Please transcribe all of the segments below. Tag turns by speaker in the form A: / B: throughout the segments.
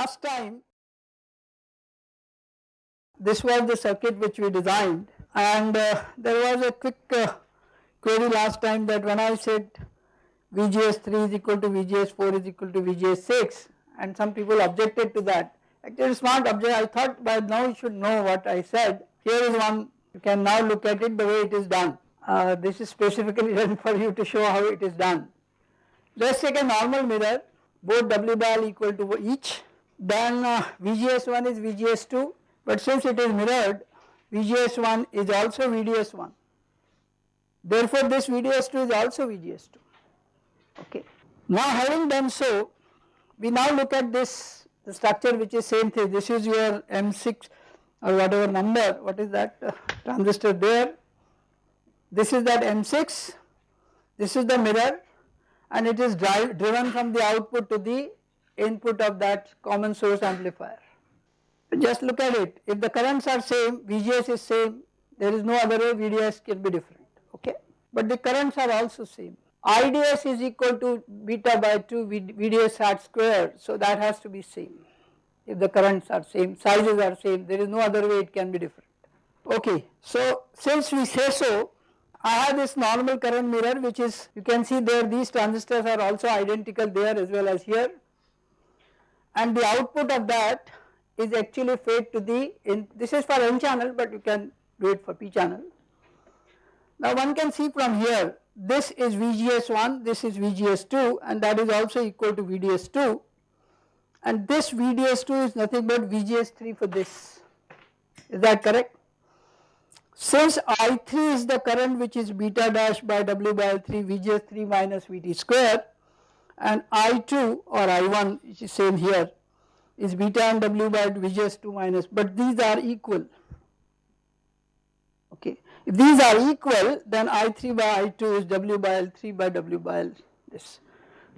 A: Last time this was the circuit which we designed and uh, there was a quick uh, query last time that when I said VGS3 is equal to VGS4 is equal to VGS6 and some people objected to that. Actually it is not object I thought by now you should know what I said. Here is one you can now look at it the way it is done. Uh, this is specifically done for you to show how it is done. Let us take a normal mirror both W L equal to each then uh, VGS1 is VGS2 but since it is mirrored VGS1 is also VDS1 therefore this VDS2 is also VGS2 okay. Now having done so we now look at this structure which is same thing. This is your M6 or whatever number. What is that uh, transistor there? This is that M6 this is the mirror and it is drive, driven from the output to the input of that common source amplifier. Just look at it if the currents are same VGS is same there is no other way VDS can be different okay but the currents are also same. IDS is equal to beta by 2 VDS hat square so that has to be same if the currents are same sizes are same there is no other way it can be different. Okay so since we say so I have this normal current mirror which is you can see there these transistors are also identical there as well as here and the output of that is actually fed to the in this is for n channel but you can do it for p channel. Now one can see from here this is VGS1 this is VGS2 and that is also equal to VDS2 and this VDS2 is nothing but VGS3 for this. Is that correct? Since I3 is the current which is beta dash by W by L3 VGS3 minus VT square and I2 or I1 which is same here is beta and W by VGS2 minus but these are equal okay. If these are equal then I3 by I2 is W by L3 by W by L this.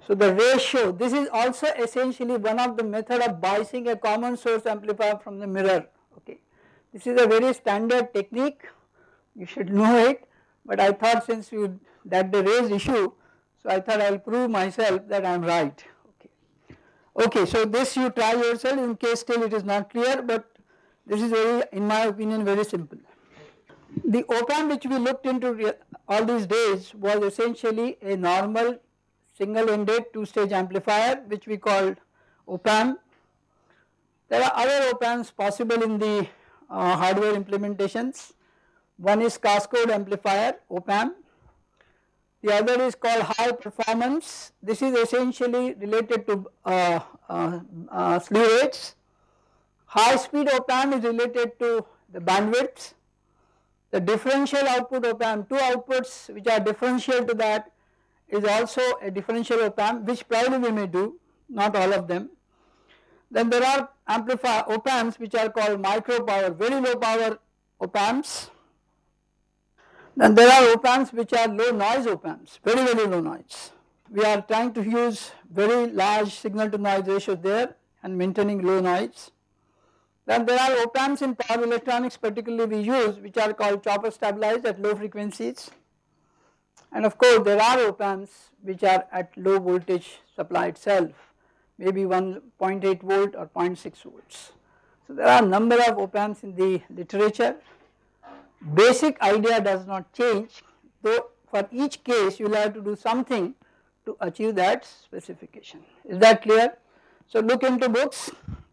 A: So the ratio this is also essentially one of the method of biasing a common source amplifier from the mirror okay. this is a very standard technique, you should know it, but I thought since you that the raised issue, so I thought I will prove myself that I am right. Okay. okay, so this you try yourself in case still it is not clear, but this is very, in my opinion, very simple. The op-amp which we looked into all these days was essentially a normal single ended two stage amplifier which we called op-amp. There are other op-amps possible in the uh, hardware implementations. One is cascode amplifier op-amp, the other is called high performance. This is essentially related to uh, uh, uh, slew rates. High speed op-amp is related to the bandwidth. The differential output op-amp, two outputs which are differential to that is also a differential op-amp which probably we may do, not all of them. Then there are amplifier op amps which are called micro power very low power op amps. Then there are op amps which are low noise op amps very very low noise. We are trying to use very large signal to noise ratio there and maintaining low noise. Then there are op amps in power electronics particularly we use which are called chopper stabilized at low frequencies and of course there are op amps which are at low voltage supply itself maybe 1.8 volt or 0.6 volts. So there are a number of op amps in the literature, basic idea does not change though for each case you will have to do something to achieve that specification. Is that clear? So look into books,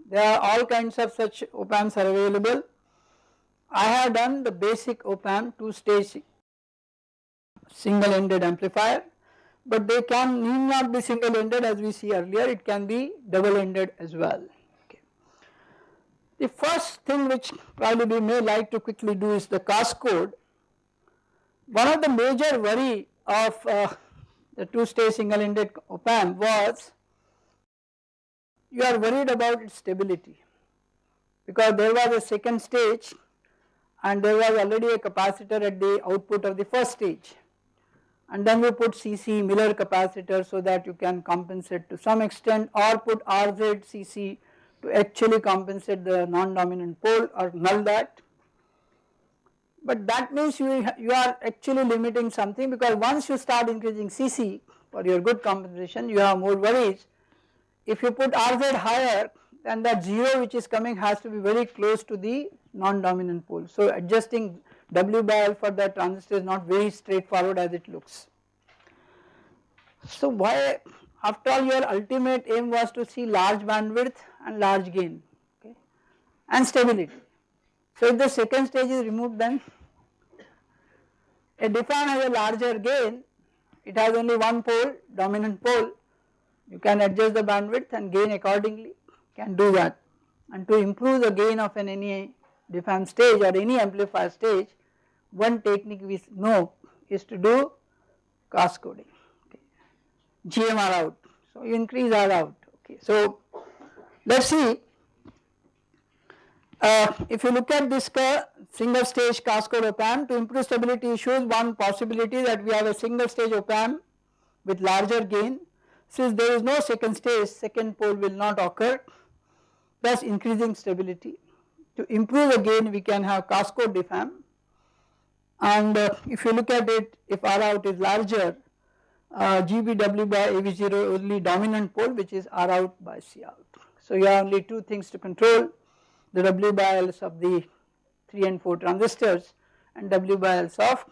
A: there are all kinds of such op amps are available. I have done the basic op amp two stage single ended amplifier but they can need not be single ended as we see earlier it can be double ended as well. The first thing which probably we may like to quickly do is the cascode. One of the major worry of uh, the two stage single ended op amp was you are worried about its stability because there was a second stage and there was already a capacitor at the output of the first stage and then we put CC Miller capacitor so that you can compensate to some extent or put RZ CC to actually compensate the non-dominant pole or null that. But that means you, you are actually limiting something because once you start increasing CC for your good compensation you have more worries. If you put RZ higher then that 0 which is coming has to be very close to the non-dominant pole. So adjusting W by L for that transistor is not very straightforward as it looks. So why after all your ultimate aim was to see large bandwidth and large gain okay and stability. So if the second stage is removed then a diff amp has a larger gain it has only one pole dominant pole you can adjust the bandwidth and gain accordingly can do that and to improve the gain of an any diff amp stage or any amplifier stage one technique we know is to do cascoding okay. GMR out. So you increase R out. Okay. So let us see. Uh, if you look at this single stage cascode op amp to improve stability issues one possibility that we have a single stage op amp with larger gain. Since there is no second stage second pole will not occur. Thus increasing stability. To improve the gain we can have cascode diff amp and uh, if you look at it if R out is larger uh, GBW by AV0 only dominant pole which is R out by C out. So you have only two things to control the W by of the 3 and 4 transistors and W by of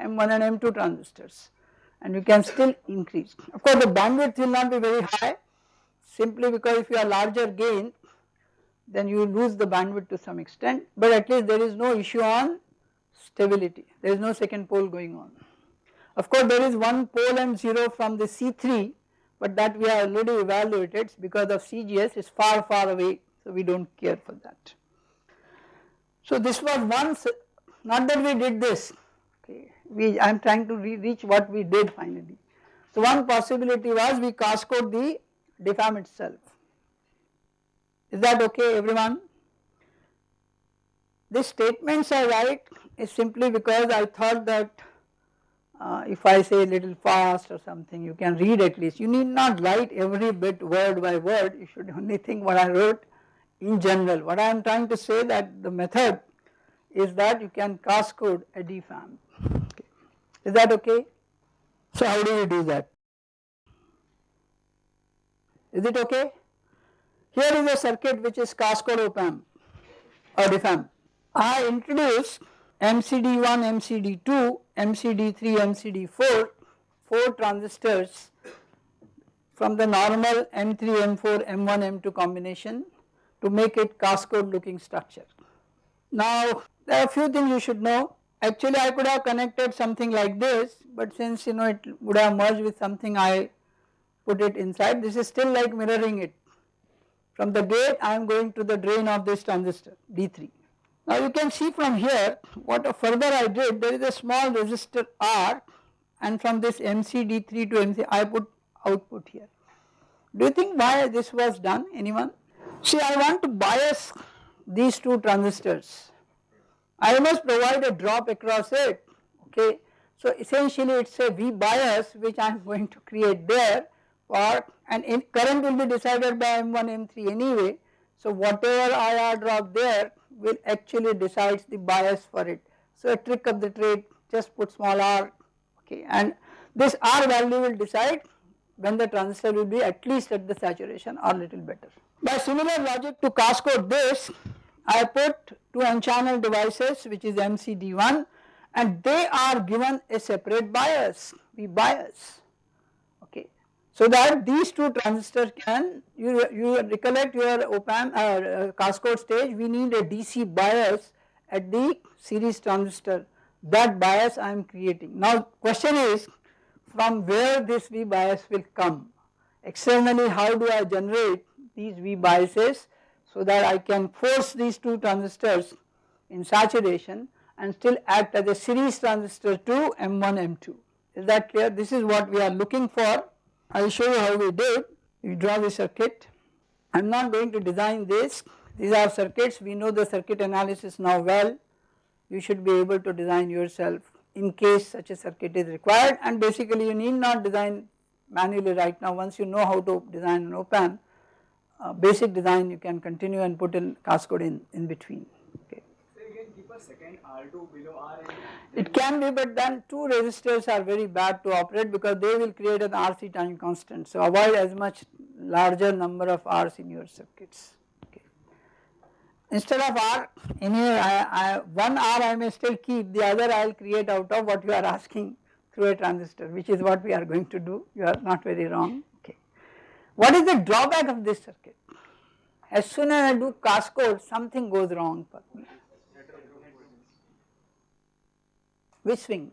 A: M1 and M2 transistors and you can still increase. Of course the bandwidth will not be very high simply because if you have larger gain then you lose the bandwidth to some extent but at least there is no issue on stability there is no second pole going on. Of course there is one pole and 0 from the C3 but that we have already evaluated because of CGS is far far away so we do not care for that. So this was once not that we did this okay we I am trying to re reach what we did finally. So one possibility was we cascode the diff amp itself is that okay everyone? These statements I write is simply because I thought that uh, if I say a little fast or something you can read at least. You need not write every bit word by word. You should only think what I wrote in general. What I am trying to say that the method is that you can cascode a diff amp okay. is that okay? So how do you do that? Is it okay? Here is a circuit which is cascode op amp or diff amp I introduce MCD1, MCD2, MCD3, MCD4, 4 transistors from the normal M3, M4, M1, M2 combination to make it cascode looking structure. Now there are a few things you should know actually I could have connected something like this but since you know it would have merged with something I put it inside this is still like mirroring it. From the gate I am going to the drain of this transistor D3 now you can see from here what further I did there is a small resistor R and from this MCD3 to MC I put output here. Do you think why this was done anyone? See I want to bias these two transistors. I must provide a drop across it okay. So essentially it is a V bias which I am going to create there for and current will be decided by M1 M3 anyway. So whatever IR drop there will actually decides the bias for it. So a trick of the trade just put small r okay and this r value will decide when the transistor will be at least at the saturation or little better. By similar logic to cascode this I put two n channel devices which is MCD1 and they are given a separate bias V bias so that these two transistors can you, you recollect your op amp uh, uh, cascode stage we need a DC bias at the series transistor. That bias I am creating. Now question is from where this V bias will come? Externally how do I generate these V biases so that I can force these two transistors in saturation and still act as a series transistor to M1 M2 is that clear? This is what we are looking for I will show you how we did. We draw the circuit. I am not going to design this. These are circuits. We know the circuit analysis now well. You should be able to design yourself in case such a circuit is required and basically you need not design manually right now once you know how to design an op amp uh, basic design you can continue and put in cascode in, in between
B: second R2 below R
A: It can be but then two resistors are very bad to operate because they will create an RC time constant. So avoid as much larger number of R's in your circuits. instead of R anyway I, I, one R I may still keep the other I will create out of what you are asking through a transistor which is what we are going to do you are not very wrong okay. What is the drawback of this circuit? As soon as I do cascode something goes wrong for me. Which swing?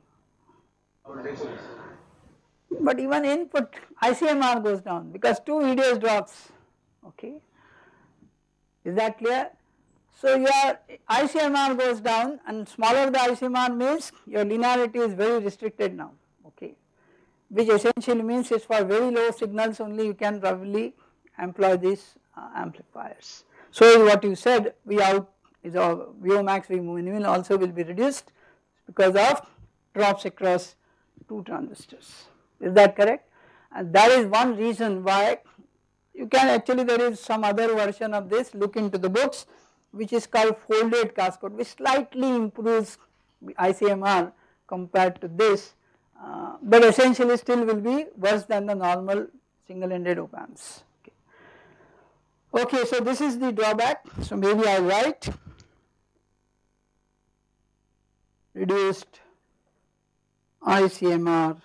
A: But even input ICMR goes down because two VDS drops okay. Is that clear? So your ICMR goes down and smaller the ICMR means your linearity is very restricted now okay which essentially means it's for very low signals only you can probably employ these uh, amplifiers. So what you said V out is a VO max V also will be reduced because of drops across two transistors is that correct and that is one reason why you can actually there is some other version of this look into the books which is called folded cascode which slightly improves ICMR compared to this uh, but essentially still will be worse than the normal single ended op amps. Okay. okay, so this is the drawback so maybe I write reduced ICMR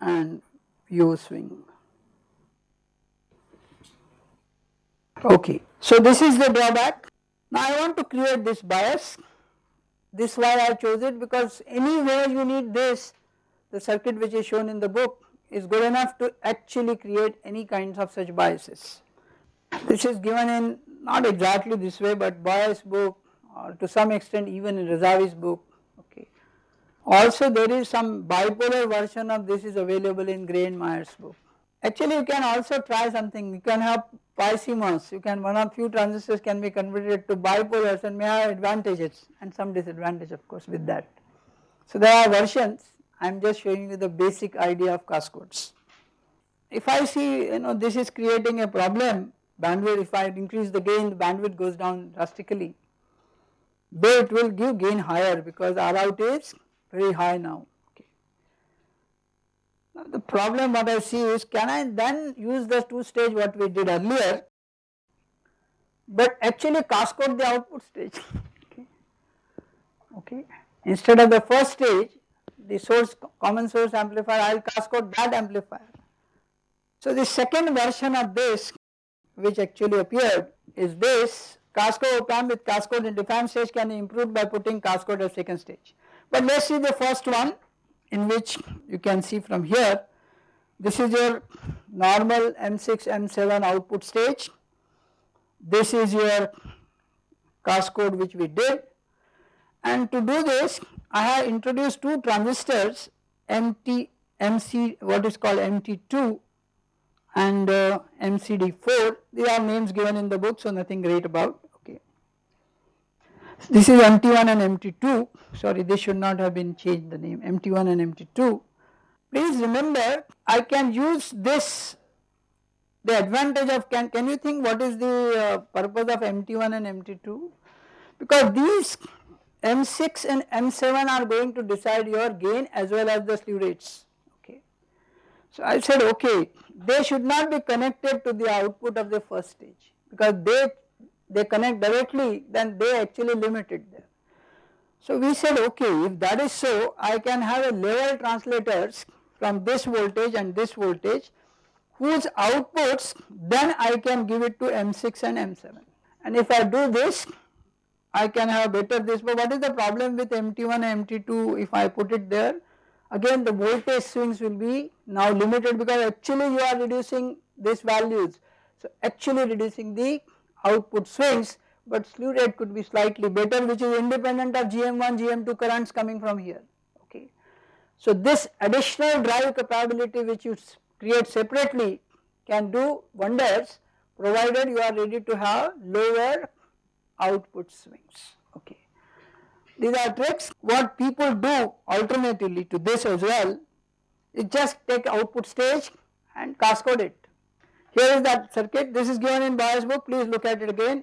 A: and VO swing. Okay, so this is the drawback. Now I want to create this bias. This why I chose it because anywhere you need this, the circuit which is shown in the book is good enough to actually create any kinds of such biases. This is given in not exactly this way but bias book or to some extent even in Razavi's book okay. Also there is some bipolar version of this is available in Meyer's book. Actually you can also try something you can have BiCMOS you can one of few transistors can be converted to bipolars and may have advantages and some disadvantage of course with that. So there are versions I am just showing you the basic idea of cascodes. If I see you know this is creating a problem bandwidth if I increase the gain the bandwidth goes down drastically though it will give gain higher because R out is very high now. Now the problem what I see is can I then use the two stage what we did earlier but actually cascode the output stage okay. okay. Instead of the first stage the source common source amplifier I will cascode that amplifier. So the second version of this which actually appeared is this cascode op amp with cascode in defined stage can be improved by putting cascode at second stage. But let us see the first one in which you can see from here. This is your normal M6 M7 output stage. This is your cascode which we did. And to do this I have introduced two transistors MT MC what is called MT2 and uh, MCD4 these are names given in the book so nothing great about this is MT1 and MT2 sorry this should not have been changed the name. MT1 and MT2. Please remember I can use this. The advantage of can, can you think what is the uh, purpose of MT1 and MT2 because these M6 and M7 are going to decide your gain as well as the slew rates. Okay. So I said okay they should not be connected to the output of the first stage because they they connect directly then they actually limit it there. So we said okay if that is so I can have a level translators from this voltage and this voltage whose outputs then I can give it to M6 and M7 and if I do this I can have better this. But what is the problem with MT1 and MT2 if I put it there? Again the voltage swings will be now limited because actually you are reducing these values. So actually reducing the output swings but slew rate could be slightly better which is independent of GM1 GM2 currents coming from here okay. So this additional drive capability which you create separately can do wonders provided you are ready to have lower output swings okay. These are tricks what people do alternatively to this as well is just take output stage and cascode it here is that circuit, this is given in Bias book, please look at it again.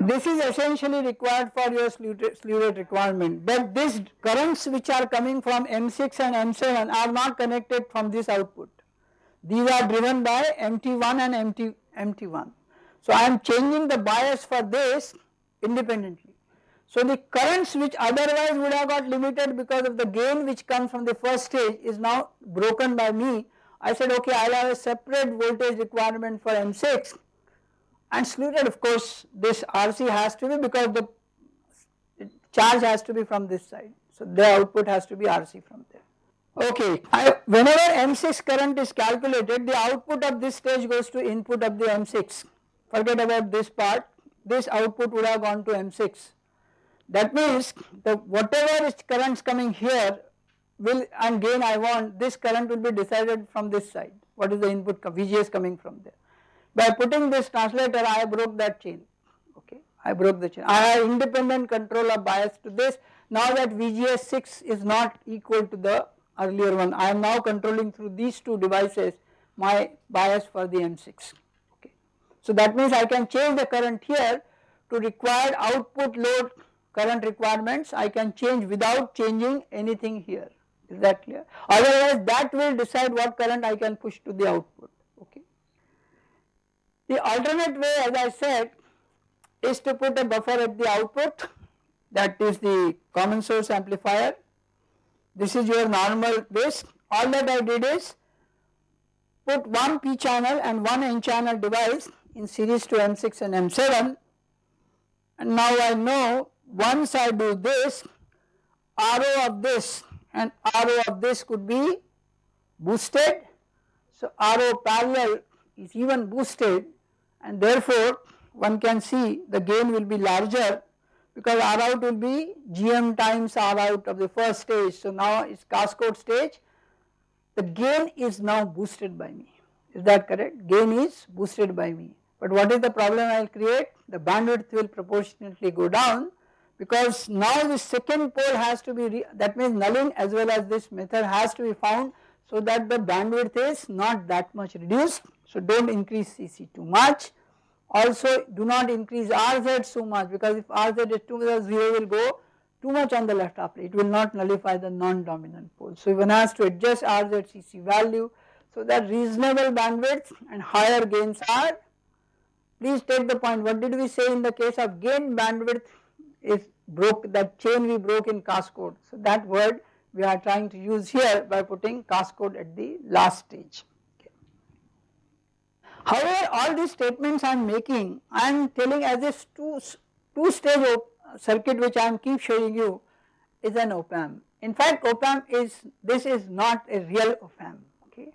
A: This is essentially required for your slew rate requirement, but these currents which are coming from M6 and M7 are not connected from this output. These are driven by MT1 and MT, MT1. So I am changing the bias for this independently. So the currents which otherwise would have got limited because of the gain which comes from the first stage is now broken by me. I said okay I will have a separate voltage requirement for M6 and sluted of course this RC has to be because the charge has to be from this side. So the output has to be RC from there. Okay, I, whenever M6 current is calculated the output of this stage goes to input of the M6 forget about this part this output would have gone to M6 that means the whatever is currents coming here will and gain I want this current will be decided from this side. What is the input VGS coming from there. By putting this translator I broke that chain. Okay? I broke the chain. I have independent control of bias to this. Now that VGS 6 is not equal to the earlier one I am now controlling through these two devices my bias for the M6 okay. So that means I can change the current here to required output load current requirements. I can change without changing anything here is that clear otherwise that will decide what current I can push to the output. Okay. The alternate way as I said is to put a buffer at the output. That is the common source amplifier. This is your normal base. All that I did is put one p channel and one n channel device in series to M6 and M7 and now I know once I do this RO of this and RO of this could be boosted. So RO parallel is even boosted and therefore one can see the gain will be larger because R out will be GM times R out of the first stage. So now it's cascode stage. The gain is now boosted by me. Is that correct? Gain is boosted by me. But what is the problem I will create? The bandwidth will proportionately go down because now the second pole has to be that means nulling as well as this method has to be found so that the bandwidth is not that much reduced. So do not increase CC too much. Also do not increase RZ so much because if RZ is too much 0 will go too much on the left upper it will not nullify the non-dominant pole. So one has to adjust RZ CC value so that reasonable bandwidth and higher gains are. Please take the point. What did we say in the case of gain bandwidth is broke that chain we broke in cascode. So that word we are trying to use here by putting cascode at the last stage. However, all these statements I am making I am telling as if two, two stage circuit which I am keep showing you is an op amp. In fact op amp is this is not a real op amp okay.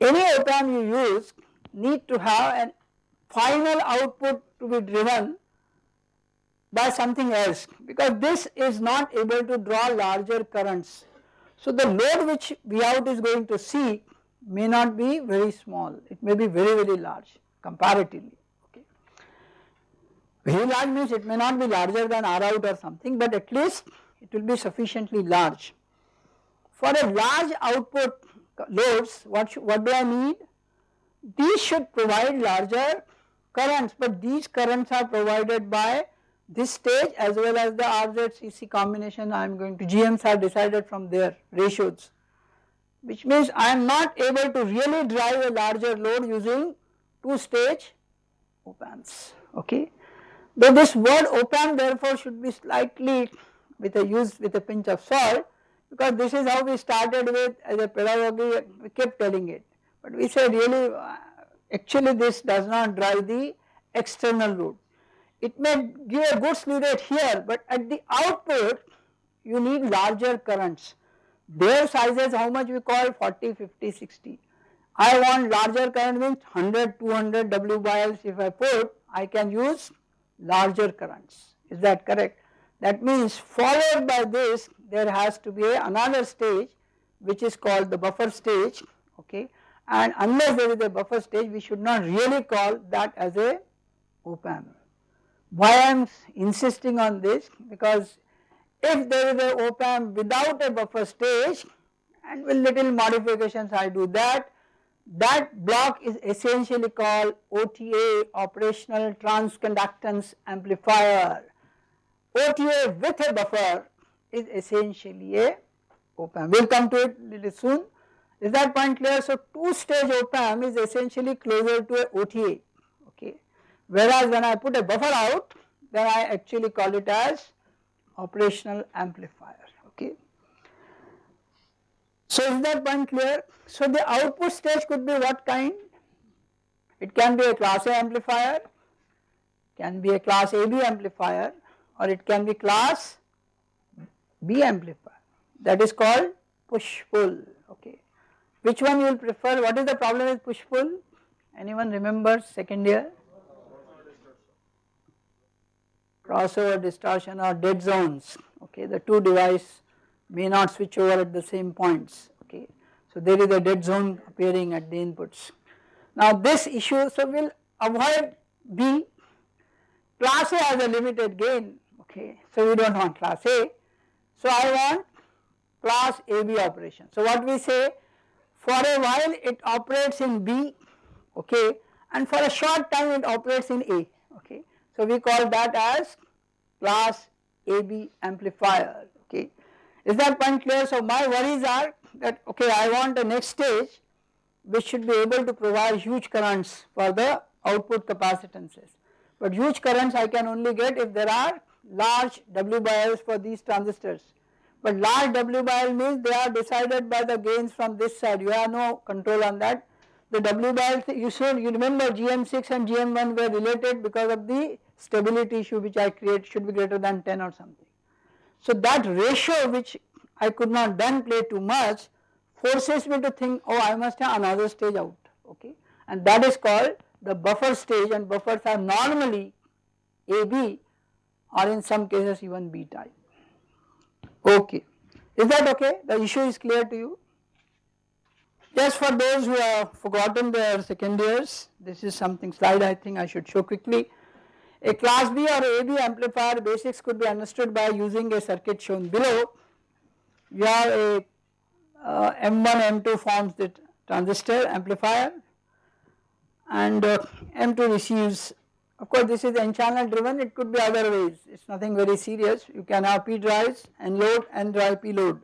A: Any op amp you use need to have an final output to be driven by something else because this is not able to draw larger currents. So the load which V out is going to see may not be very small, it may be very very large comparatively okay. Very large means it may not be larger than R out or something but at least it will be sufficiently large. For a large output loads what, what do I need? These should provide larger currents but these currents are provided by this stage as well as the RZCC combination I am going to GMs are decided from their ratios which means I am not able to really drive a larger load using two stage op amps okay. Though this word op amp therefore should be slightly with a use with a pinch of salt because this is how we started with as a pedagogy we kept telling it but we said really uh, actually this does not drive the external load it may give a good slew rate here but at the output you need larger currents. Their sizes how much we call 40, 50, 60. I want larger current means 100, 200 W L if I put I can use larger currents is that correct. That means followed by this there has to be another stage which is called the buffer stage okay and unless there is a buffer stage we should not really call that as a op amp. Why I am insisting on this because if there is an op amp without a buffer stage and with little modifications I do that, that block is essentially called OTA operational transconductance amplifier. OTA with a buffer is essentially a op amp. We will come to it little soon. Is that point clear? So two stage op amp is essentially closer to a OTA whereas when I put a buffer out then I actually call it as operational amplifier okay. So is that point clear? So the output stage could be what kind? It can be a class A amplifier, can be a class AB amplifier or it can be class B amplifier that is called push pull okay. Which one you will prefer? What is the problem with push pull? Anyone remembers second year? Crossover distortion or dead zones okay the two device may not switch over at the same points okay. So there is a dead zone appearing at the inputs. Now this issue so we will avoid B class A has a limited gain okay so we do not want class A. So I want class AB operation. So what we say for a while it operates in B okay and for a short time it operates in A okay. So we call that as class AB amplifier okay. Is that point clear? So my worries are that okay I want the next stage which should be able to provide huge currents for the output capacitances. But huge currents I can only get if there are large W by L's for these transistors. But large W by L means they are decided by the gains from this side you have no control on that. The W L you should you remember GM6 and GM1 were related because of the stability issue which I create should be greater than 10 or something. So that ratio which I could not then play too much forces me to think oh I must have another stage out okay and that is called the buffer stage and buffers are normally AB or in some cases even B type. Okay, is that okay? The issue is clear to you? Just for those who have forgotten their second years, this is something slide I think I should show quickly. A class B or AB amplifier basics could be understood by using a circuit shown below. You have a uh, M1, M2 forms the transistor amplifier and uh, M2 receives of course this is n channel driven it could be other ways it is nothing very serious you can have P drives and load and drive P load.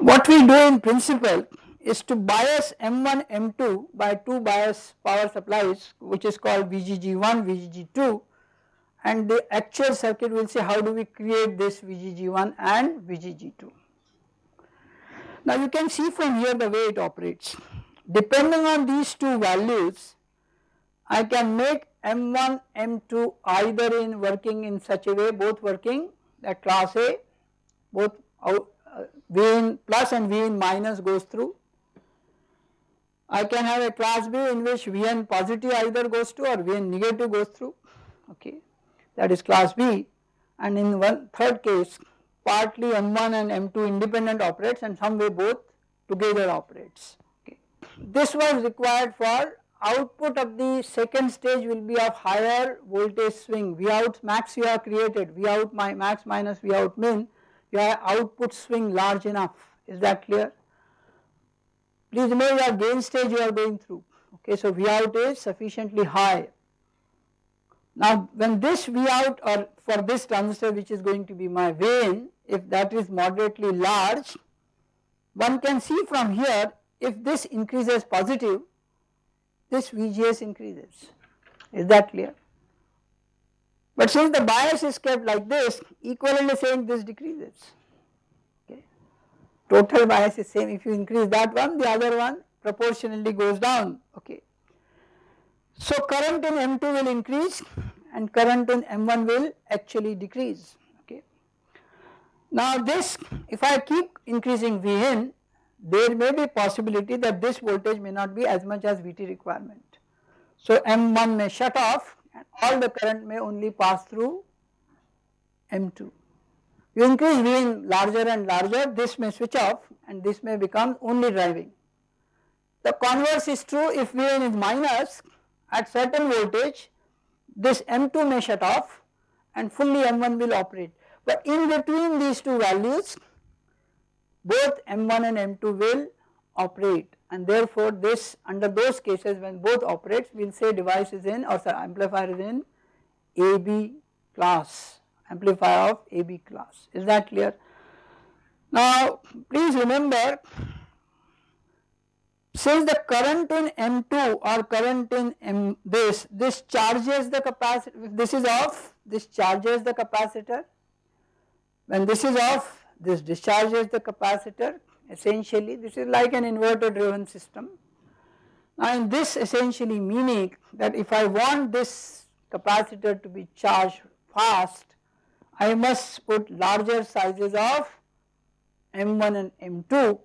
A: What we do in principle is to bias M1 M2 by two bias power supplies which is called VGG1 VGG2 and the actual circuit will say how do we create this VGG1 and VGG2. Now you can see from here the way it operates. Depending on these two values, I can make M1, M2 either in working in such a way, both working that class A, both out, V in plus and V in minus goes through. I can have a class B in which Vn positive either goes to or Vn negative goes through, okay, that is class B and in one third case partly M1 and M2 independent operates and some way both together operates. Okay. This was required for output of the second stage will be of higher voltage swing V out max you have created V out my max minus V out min you have output swing large enough is that clear. Please remember your gain stage you are going through okay so V out is sufficiently high now when this V out or for this transistor which is going to be my vein if that is moderately large one can see from here if this increases positive this VGS increases is that clear. But since the bias is kept like this equivalent is saying this decreases okay. Total bias is same if you increase that one the other one proportionally goes down okay. So current in M2 will increase and current in M1 will actually decrease okay. Now this if I keep increasing Vn there may be possibility that this voltage may not be as much as Vt requirement. So M1 may shut off and all the current may only pass through M2. You increase Vn larger and larger this may switch off and this may become only driving. The converse is true if Vn is minus at certain voltage this M2 may shut off and fully M1 will operate. But in between these two values both M1 and M2 will operate and therefore this under those cases when both operates we will say device is in or sorry, amplifier is in AB class amplifier of AB class is that clear. Now please remember since the current in M2 or current in M this, this charges the capacitor, this is off, this charges the capacitor. When this is off, this discharges the capacitor essentially this is like an inverter driven system. And this essentially meaning that if I want this capacitor to be charged fast, I must put larger sizes of M1 and M2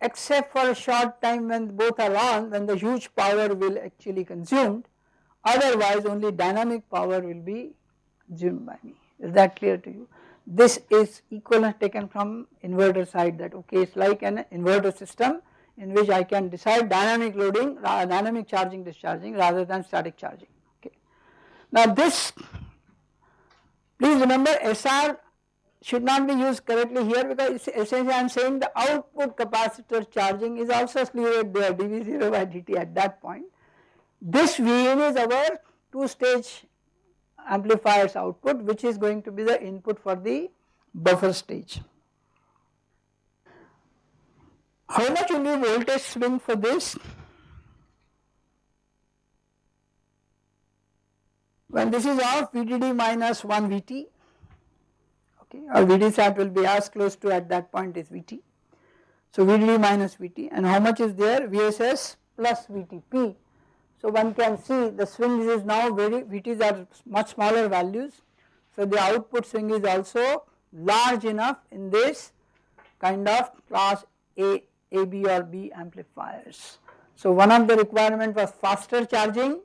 A: except for a short time when both are on when the huge power will actually consumed otherwise only dynamic power will be consumed by me is that clear to you. This is equivalent taken from inverter side that okay it is like an inverter system in which I can decide dynamic loading dynamic charging discharging rather than static charging okay. Now this please remember SR should not be used correctly here because essentially I am saying the output capacitor charging is also slew there dV0 by dt at that point. This Vin is our two stage amplifier's output which is going to be the input for the buffer stage. How much will be voltage swing for this? When this is off VDD minus 1 VT okay or VD sat will be as close to at that point is VT. So VDD minus VT and how much is there VSS plus VTP. So one can see the swings is now very VTs are much smaller values. So the output swing is also large enough in this kind of class A, AB or B amplifiers. So one of the requirement was faster charging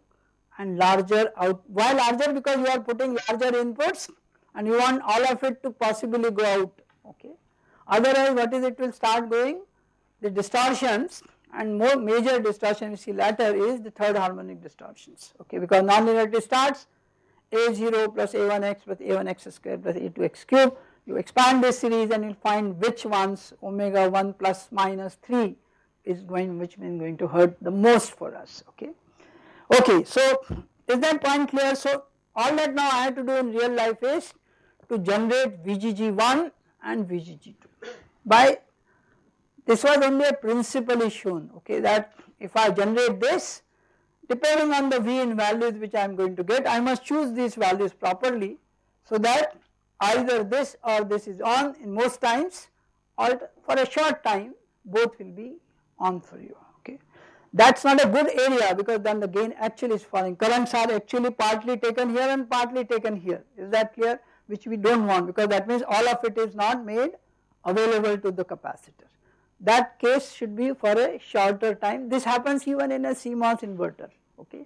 A: and larger out, why larger because you are putting larger inputs and you want all of it to possibly go out okay. Otherwise what is it will start going the distortions and more major distortion we see later is the third harmonic distortions okay? Because nonlinearity starts a0 plus a1x plus a1x square plus a2x cube. You expand this series and you find which ones omega 1 plus minus 3 is going which means going to hurt the most for us okay. Okay so is that point clear? So all that now I have to do in real life is to generate VGG1 and VGG2 by this was only a principle shown okay that if I generate this depending on the V in values which I am going to get I must choose these values properly so that either this or this is on in most times or for a short time both will be on for you okay. That is not a good area because then the gain actually is falling currents are actually partly taken here and partly taken here is that clear which we do not want because that means all of it is not made available to the capacitor. That case should be for a shorter time this happens even in a CMOS inverter okay.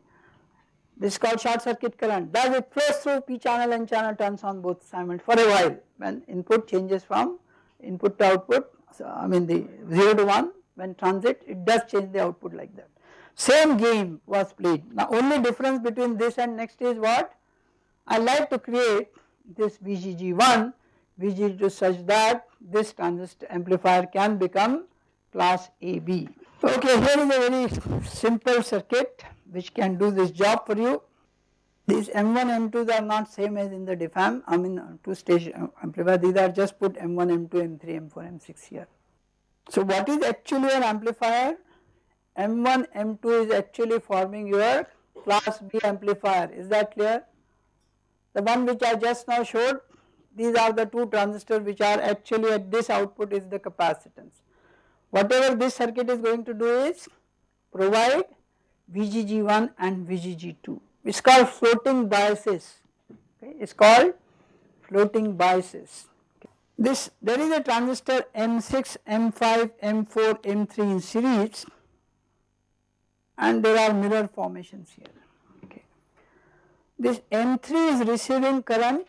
A: This is called short circuit current does it flows through P channel and channel turns on both simultaneously for a while when input changes from input to output so I mean the 0 to 1 when transit it does change the output like that. Same game was played now only difference between this and next is what I like to create this VGG1 VGG2 such that this transistor amplifier can become class AB. Okay here is a very simple circuit which can do this job for you. These M1 M2s are not same as in the diff amp I mean two stage amplifier these are just put M1 M2 M3 M4 M6 here. So what is actually an amplifier? M1 M2 is actually forming your class B amplifier is that clear? The one which I just now showed these are the two transistors which are actually at this output is the capacitance. Whatever this circuit is going to do is provide VGG1 and VGG2 it is called floating biases okay it is called floating biases. This there is a transistor M6, M5, M4, M3 in series and there are mirror formations here okay. This M3 is receiving current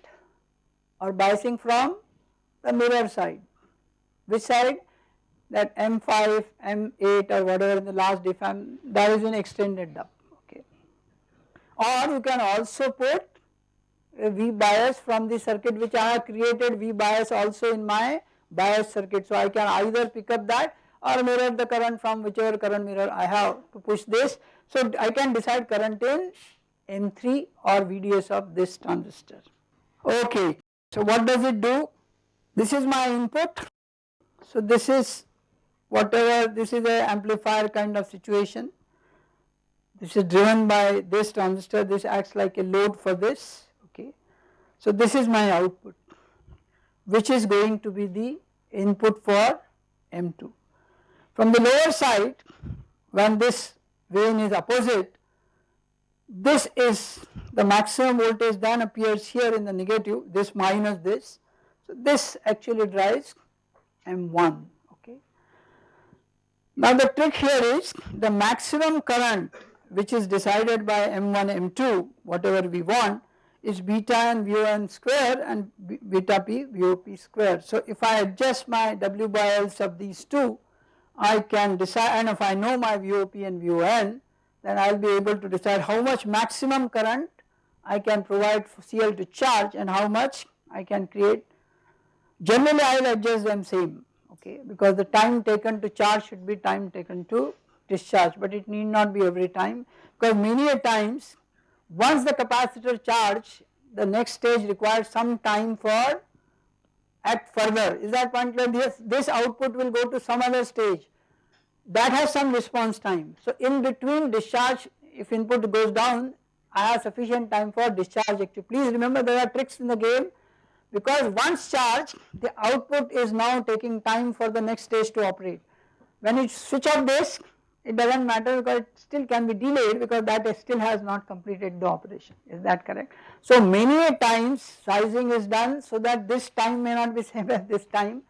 A: or biasing from the mirror side. Which side? That M5, M8 or whatever in the last diff amp that is an extended dub okay. Or you can also put a V bias from the circuit which I have created V bias also in my bias circuit. So I can either pick up that or mirror the current from whichever current mirror I have to push this. So I can decide current in M3 or VDS of this transistor. Okay. So what does it do? This is my input. So this is whatever this is a amplifier kind of situation this is driven by this transistor this acts like a load for this okay. So this is my output which is going to be the input for M2. From the lower side when this vein is opposite this is the maximum voltage then appears here in the negative this minus this. So this actually drives M1 okay. Now the trick here is the maximum current which is decided by M1 M2 whatever we want is beta n VON square and beta p VOP square. So if I adjust my W by L's of these two I can decide and if I know my VOP and VON then I will be able to decide how much maximum current I can provide for CL to charge and how much I can create. Generally I will adjust them same okay because the time taken to charge should be time taken to discharge but it need not be every time because many a times once the capacitor charge the next stage requires some time for act further. Is that point clear? This, this output will go to some other stage that has some response time. So in between discharge if input goes down I have sufficient time for discharge actually. Please remember there are tricks in the game because once charged the output is now taking time for the next stage to operate. When you switch off this it does not matter because it still can be delayed because that still has not completed the operation is that correct. So many a times sizing is done so that this time may not be same as this time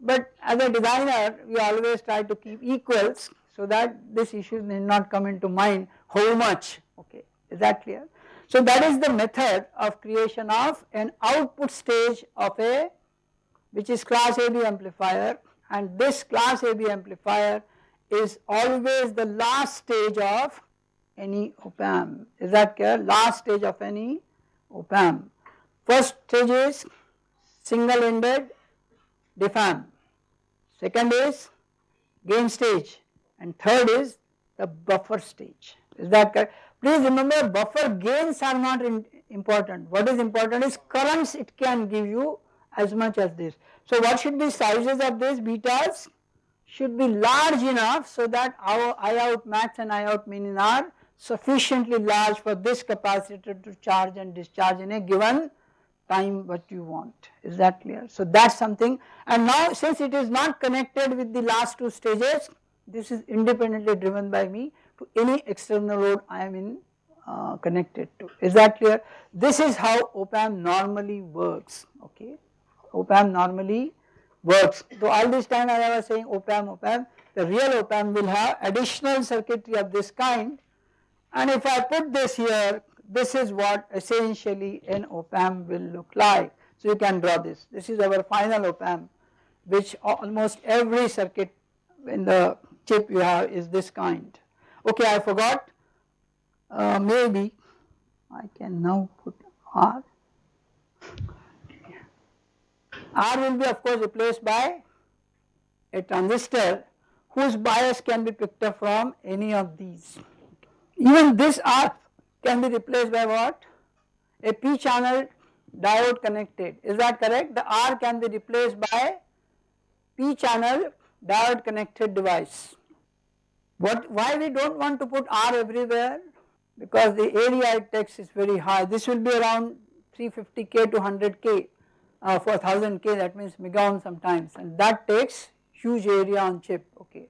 A: but as a designer we always try to keep equals so that this issue may not come into mind how much okay is that clear. So that is the method of creation of an output stage of a which is class AB amplifier and this class AB amplifier is always the last stage of any op amp is that clear last stage of any op amp. First stage is single ended diff amp, second is gain stage. And third is the buffer stage. Is that correct. Please remember buffer gains are not important. What is important is currents. It can give you as much as this. So what should be sizes of this betas should be large enough so that our I out max and I out min are sufficiently large for this capacitor to charge and discharge in a given time what you want is that clear. So that is something and now since it is not connected with the last two stages this is independently driven by me to any external load I am in uh, connected to is that clear. This is how op amp normally works okay op amp normally works. So all this time I was saying op amp op amp the real op amp will have additional circuitry of this kind and if I put this here this is what essentially an op amp will look like. So you can draw this, this is our final op amp which almost every circuit in the chip you have is this kind. Okay I forgot uh, maybe I can now put R. R will be of course replaced by a transistor whose bias can be picked up from any of these. Even this R can be replaced by what? A p channel diode connected is that correct? The R can be replaced by p channel diode connected device. What why we do not want to put R everywhere? Because the area it takes is very high. This will be around 350k to 100k uh, for 1000k that means megaohm sometimes and that takes huge area on chip okay.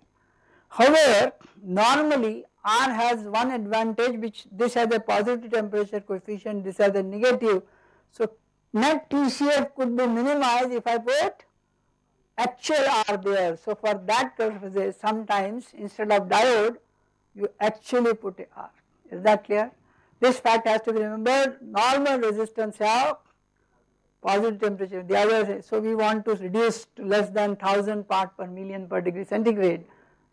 A: However, normally R has one advantage which this has a positive temperature coefficient, this has a negative. So net TCF could be minimized if I put actual R there. So for that purpose sometimes instead of diode you actually put R. Is that clear? This fact has to be remembered. Normal resistance have positive temperature. The other so we want to reduce to less than 1000 part per million per degree centigrade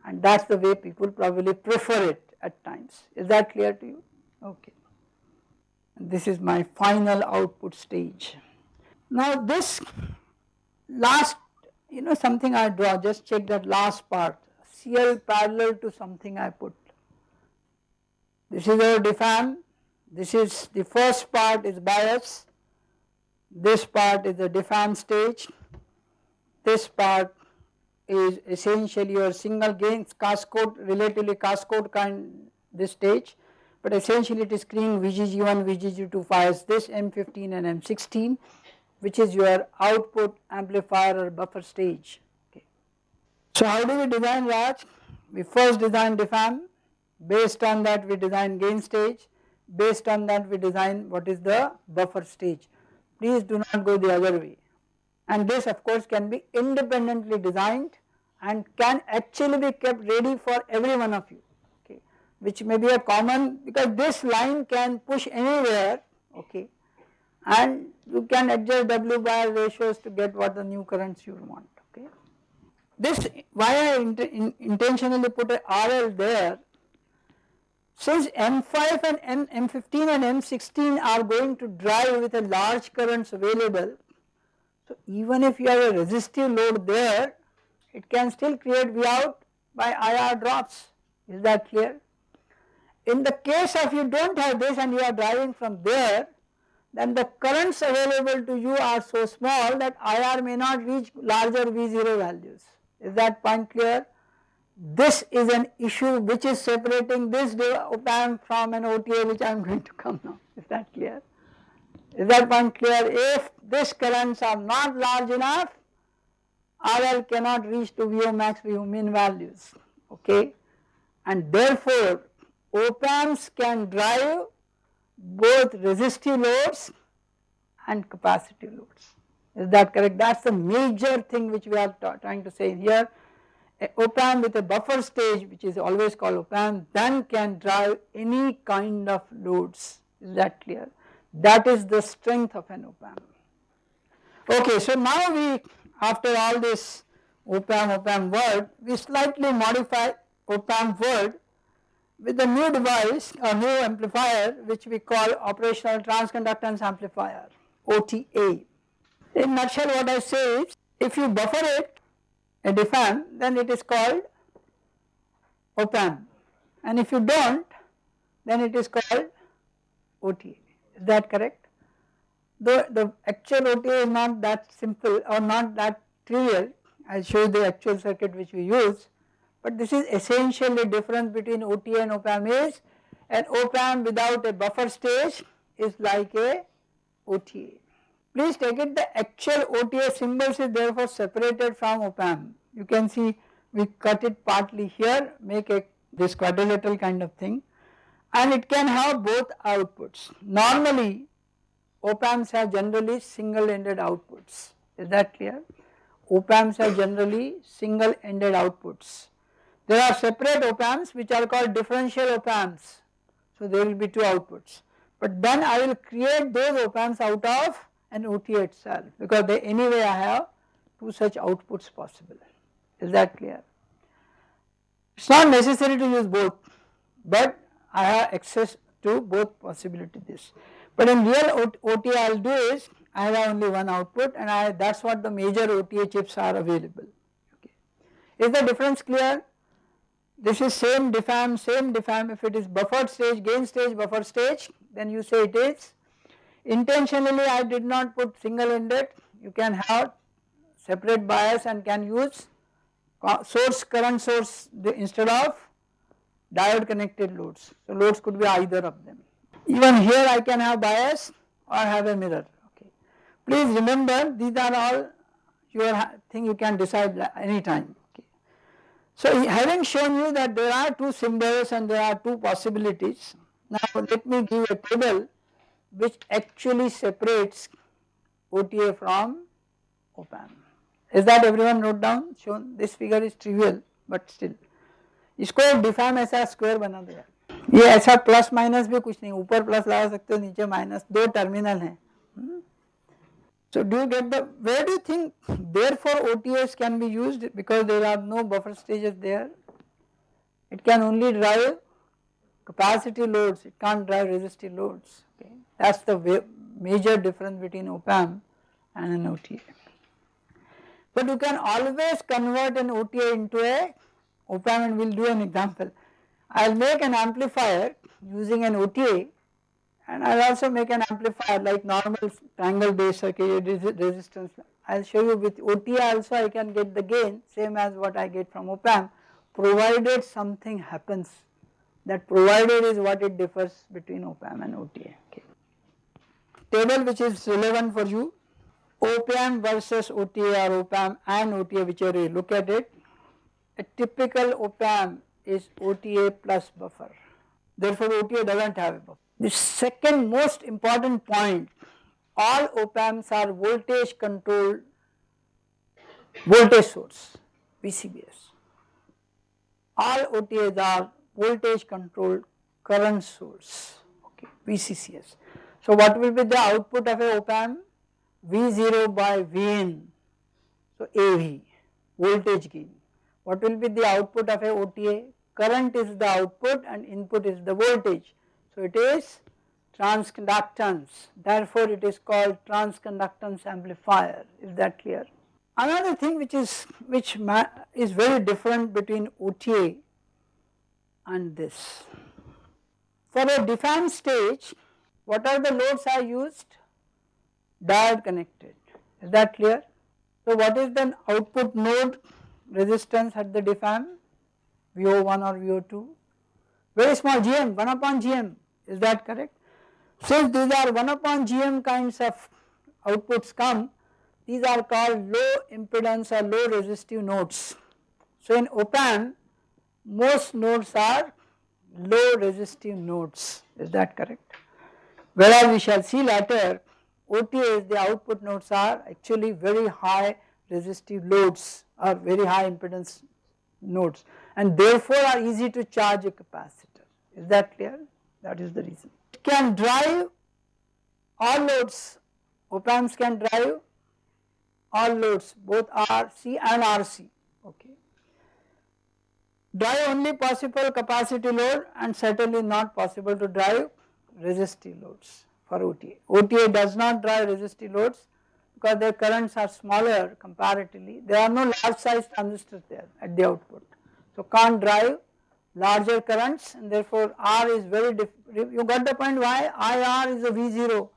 A: and that is the way people probably prefer it at times. Is that clear to you? Okay. This is my final output stage. Now this last you know something I draw just check that last part CL parallel to something I put. This is our diff amp, this is the first part is bias, this part is the diff amp stage, this part is essentially your single gain cascode relatively cascode kind this stage but essentially it is screening VGG1 VGG2 fires this M15 and M16 which is your output amplifier or buffer stage. Okay. So how do we design Raj? We first design diff amp based on that we design gain stage. Based on that we design what is the buffer stage. Please do not go the other way and this of course can be independently designed and can actually be kept ready for every one of you okay which may be a common because this line can push anywhere okay and you can adjust W by ratios to get what the new currents you want okay. This why I int in intentionally put a RL there since M5 and M, M15 and M16 are going to drive with a large currents available so even if you have a resistive load there, it can still create V out by IR drops, is that clear? In the case of you do not have this and you are driving from there, then the currents available to you are so small that IR may not reach larger V0 values, is that point clear? This is an issue which is separating this op amp from an OTA which I am going to come now, is that clear? Is that point clear? If these currents are not large enough, RL cannot reach to VO max, VO min values, okay. And therefore, op amps can drive both resistive loads and capacitive loads. Is that correct? That is the major thing which we are trying to say here. A op amp with a buffer stage which is always called op amp then can drive any kind of loads. Is that clear? That is the strength of an op-amp. Okay, so now we after all this op-amp op-amp word we slightly modify op-amp word with a new device a new amplifier which we call operational transconductance amplifier OTA. In nutshell what I say is if you buffer it a diff amp then it is called op-amp and if you do not then it is called OTA is that correct? The, the actual OTA is not that simple or not that trivial, I will show you the actual circuit which we use, but this is essentially difference between OTA and op-amp is an op-amp without a buffer stage is like a OTA. Please take it the actual OTA symbols is therefore separated from op-amp. You can see we cut it partly here make a this quadrilateral kind of thing and it can have both outputs. Normally op amps have generally single ended outputs is that clear? Op amps have generally single ended outputs. There are separate op amps which are called differential op amps so there will be two outputs but then I will create those op amps out of an OTA itself because they anyway I have two such outputs possible is that clear? It is not necessary to use both but I have access to both possibilities. But in real OTA I will do is I have only one output and I that is what the major OTA chips are available. Okay. Is the difference clear? This is same diff amp, same diff amp if it is buffered stage, gain stage, buffer stage then you say it is. Intentionally I did not put single ended, you can have separate bias and can use source current source instead of diode connected loads. So loads could be either of them. Even here I can have bias or have a mirror okay. Please remember these are all your thing you can decide anytime okay. So having shown you that there are two symbols and there are two possibilities now let me give a table which actually separates OTA from op-amp. Is that everyone wrote down shown this figure is trivial but still इसको डिफाइम ऐसा square बना दिया ये ऐसा plus minus भी कुछ नहीं ऊपर प्लस लगा सकते हो नीचे माइनस दो टर्मिनल है So do you get the where do you think therefore OTS can be used because there are no buffer stages there it can only drive capacity loads it can't drive resistive loads okay that's the major difference between op amp and an OTA but you can always convert an OTA into a op amp and we will do an example. I will make an amplifier using an OTA and I will also make an amplifier like normal triangle based circuit resistance I will show you with OTA also I can get the gain same as what I get from op amp provided something happens that provided is what it differs between op amp and OTA. Okay. Table which is relevant for you op amp versus OTA or op amp and OTA whichever you look at it. A typical op amp is OTA plus buffer therefore OTA does not have a buffer. The second most important point all op amps are voltage controlled voltage source VCVS. All OTAs are voltage controlled current source okay VCCS. So what will be the output of a op amp V0 by Vn so AV voltage gain. What will be the output of a OTA current is the output and input is the voltage. So it is transconductance therefore it is called transconductance amplifier is that clear. Another thing which is which is very different between OTA and this. For a diff amp stage what are the loads are used? Diode connected is that clear. So what is the output node resistance at the diff amp? VO1 or VO2 very small GM 1 upon GM is that correct. Since these are 1 upon GM kinds of outputs come these are called low impedance or low resistive nodes. So in op amp most nodes are low resistive nodes is that correct. Whereas we shall see later OTAs the output nodes are actually very high resistive loads or very high impedance nodes and therefore are easy to charge a capacitor. Is that clear? That is the reason. It can drive all loads, op amps can drive all loads both RC and RC okay. Drive only possible capacity load and certainly not possible to drive resistive loads for OTA. OTA does not drive resistive loads because their currents are smaller comparatively. There are no large size transistors there at the output. So can't drive larger currents and therefore R is very you got the point why IR is a V0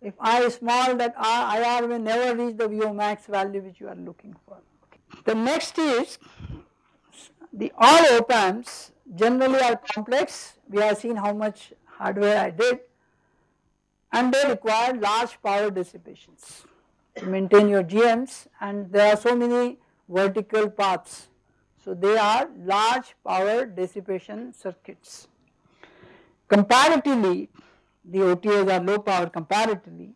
A: if I is small that R, IR may never reach the VO max value which you are looking for. The next is the all op amps generally are complex we have seen how much hardware I did and they require large power dissipations to maintain your GMs and there are so many vertical paths so they are large power dissipation circuits. Comparatively the OTAs are low power comparatively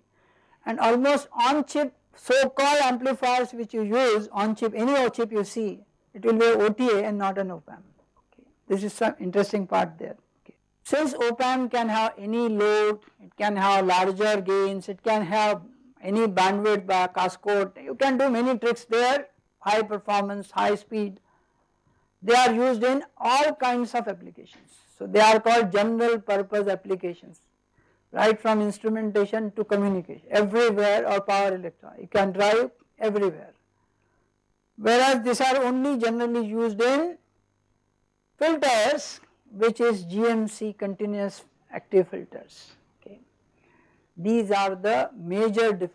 A: and almost on chip so called amplifiers which you use on chip any chip you see it will be OTA and not an op amp. Okay. This is some interesting part there. Okay. Since op amp can have any load, it can have larger gains, it can have any bandwidth by cascode, you can do many tricks there, high performance, high speed they are used in all kinds of applications. So they are called general purpose applications right from instrumentation to communication everywhere or power electron you can drive everywhere. Whereas these are only generally used in filters which is GMC continuous active filters. These are the major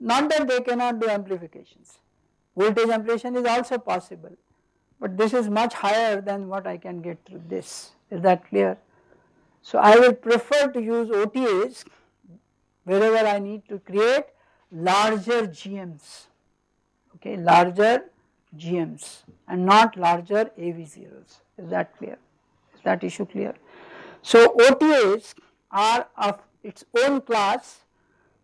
A: not that they cannot do amplifications voltage amplification is also possible but this is much higher than what I can get through this is that clear. So I will prefer to use OTAs wherever I need to create larger GMs okay larger GMs and not larger AV0s is that clear is that issue clear. So OTAs are of its own class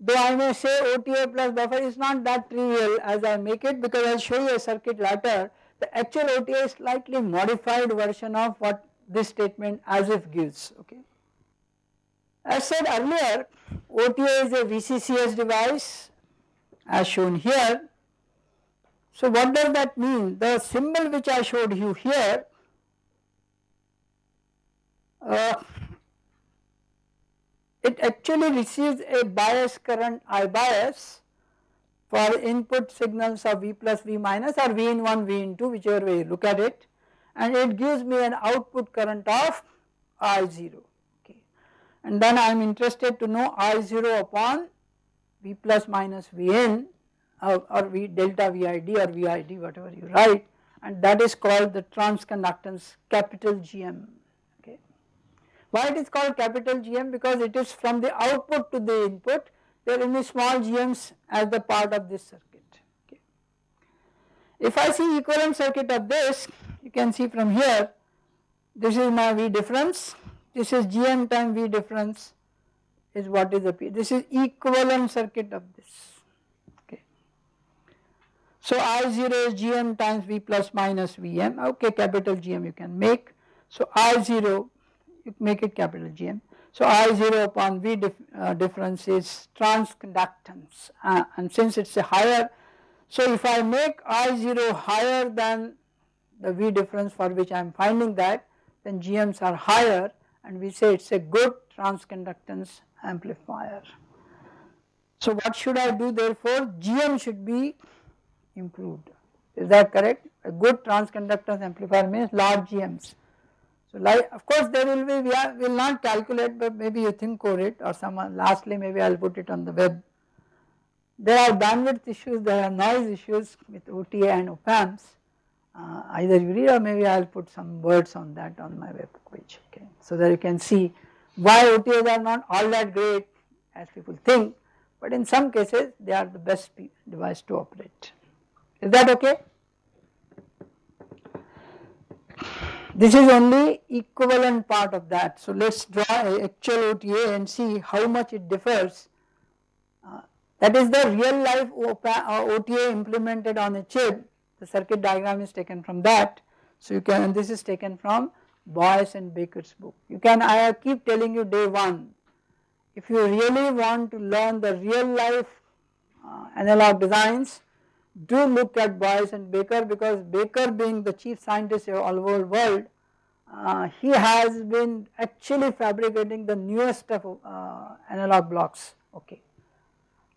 A: though I may say OTA plus buffer is not that trivial as I make it because I will show you a circuit later the actual OTA is slightly modified version of what this statement as if gives okay. As said earlier OTA is a VCCS device as shown here. So what does that mean? The symbol which I showed you here uh, it actually receives a bias current I bias for input signals of V plus V minus or V in 1 V in 2 whichever way you look at it and it gives me an output current of I0 okay. And then I am interested to know I0 upon V plus minus Vn or, or V delta VID or VID whatever you write and that is called the transconductance capital GM. Why it is called capital GM because it is from the output to the input. There are any small GMs as the part of this circuit. Okay. If I see equivalent circuit of this you can see from here this is my V difference. This is GM time V difference is what is the P. This is equivalent circuit of this. So I0 is Gm times V plus minus Vm okay capital Gm you can make. So I0 you make it capital Gm. So I0 upon V dif uh, difference is transconductance uh, and since it is a higher so if I make I0 higher than the V difference for which I am finding that then GMs are higher and we say it is a good transconductance amplifier. So what should I do therefore GM should be improved. Is that correct? A good transconductance amplifier means large GMs. So like of course there will be we are will not calculate but maybe you think over it or some lastly maybe I will put it on the web. There are bandwidth issues, there are noise issues with OTA and op amps. Uh, either you read or maybe I will put some words on that on my web page okay. So that you can see why OTAs are not all that great as people think but in some cases they are the best device to operate. Is that okay? This is only equivalent part of that. So let us draw actual OTA and see how much it differs. Uh, that is the real life OTA uh, implemented on a chip. The circuit diagram is taken from that. So you can this is taken from Boyce and Baker's book. You can I keep telling you day one. If you really want to learn the real life uh, analog designs do look at Boyce and Baker because Baker being the chief scientist of all over world, uh, he has been actually fabricating the newest of uh, analog blocks, okay.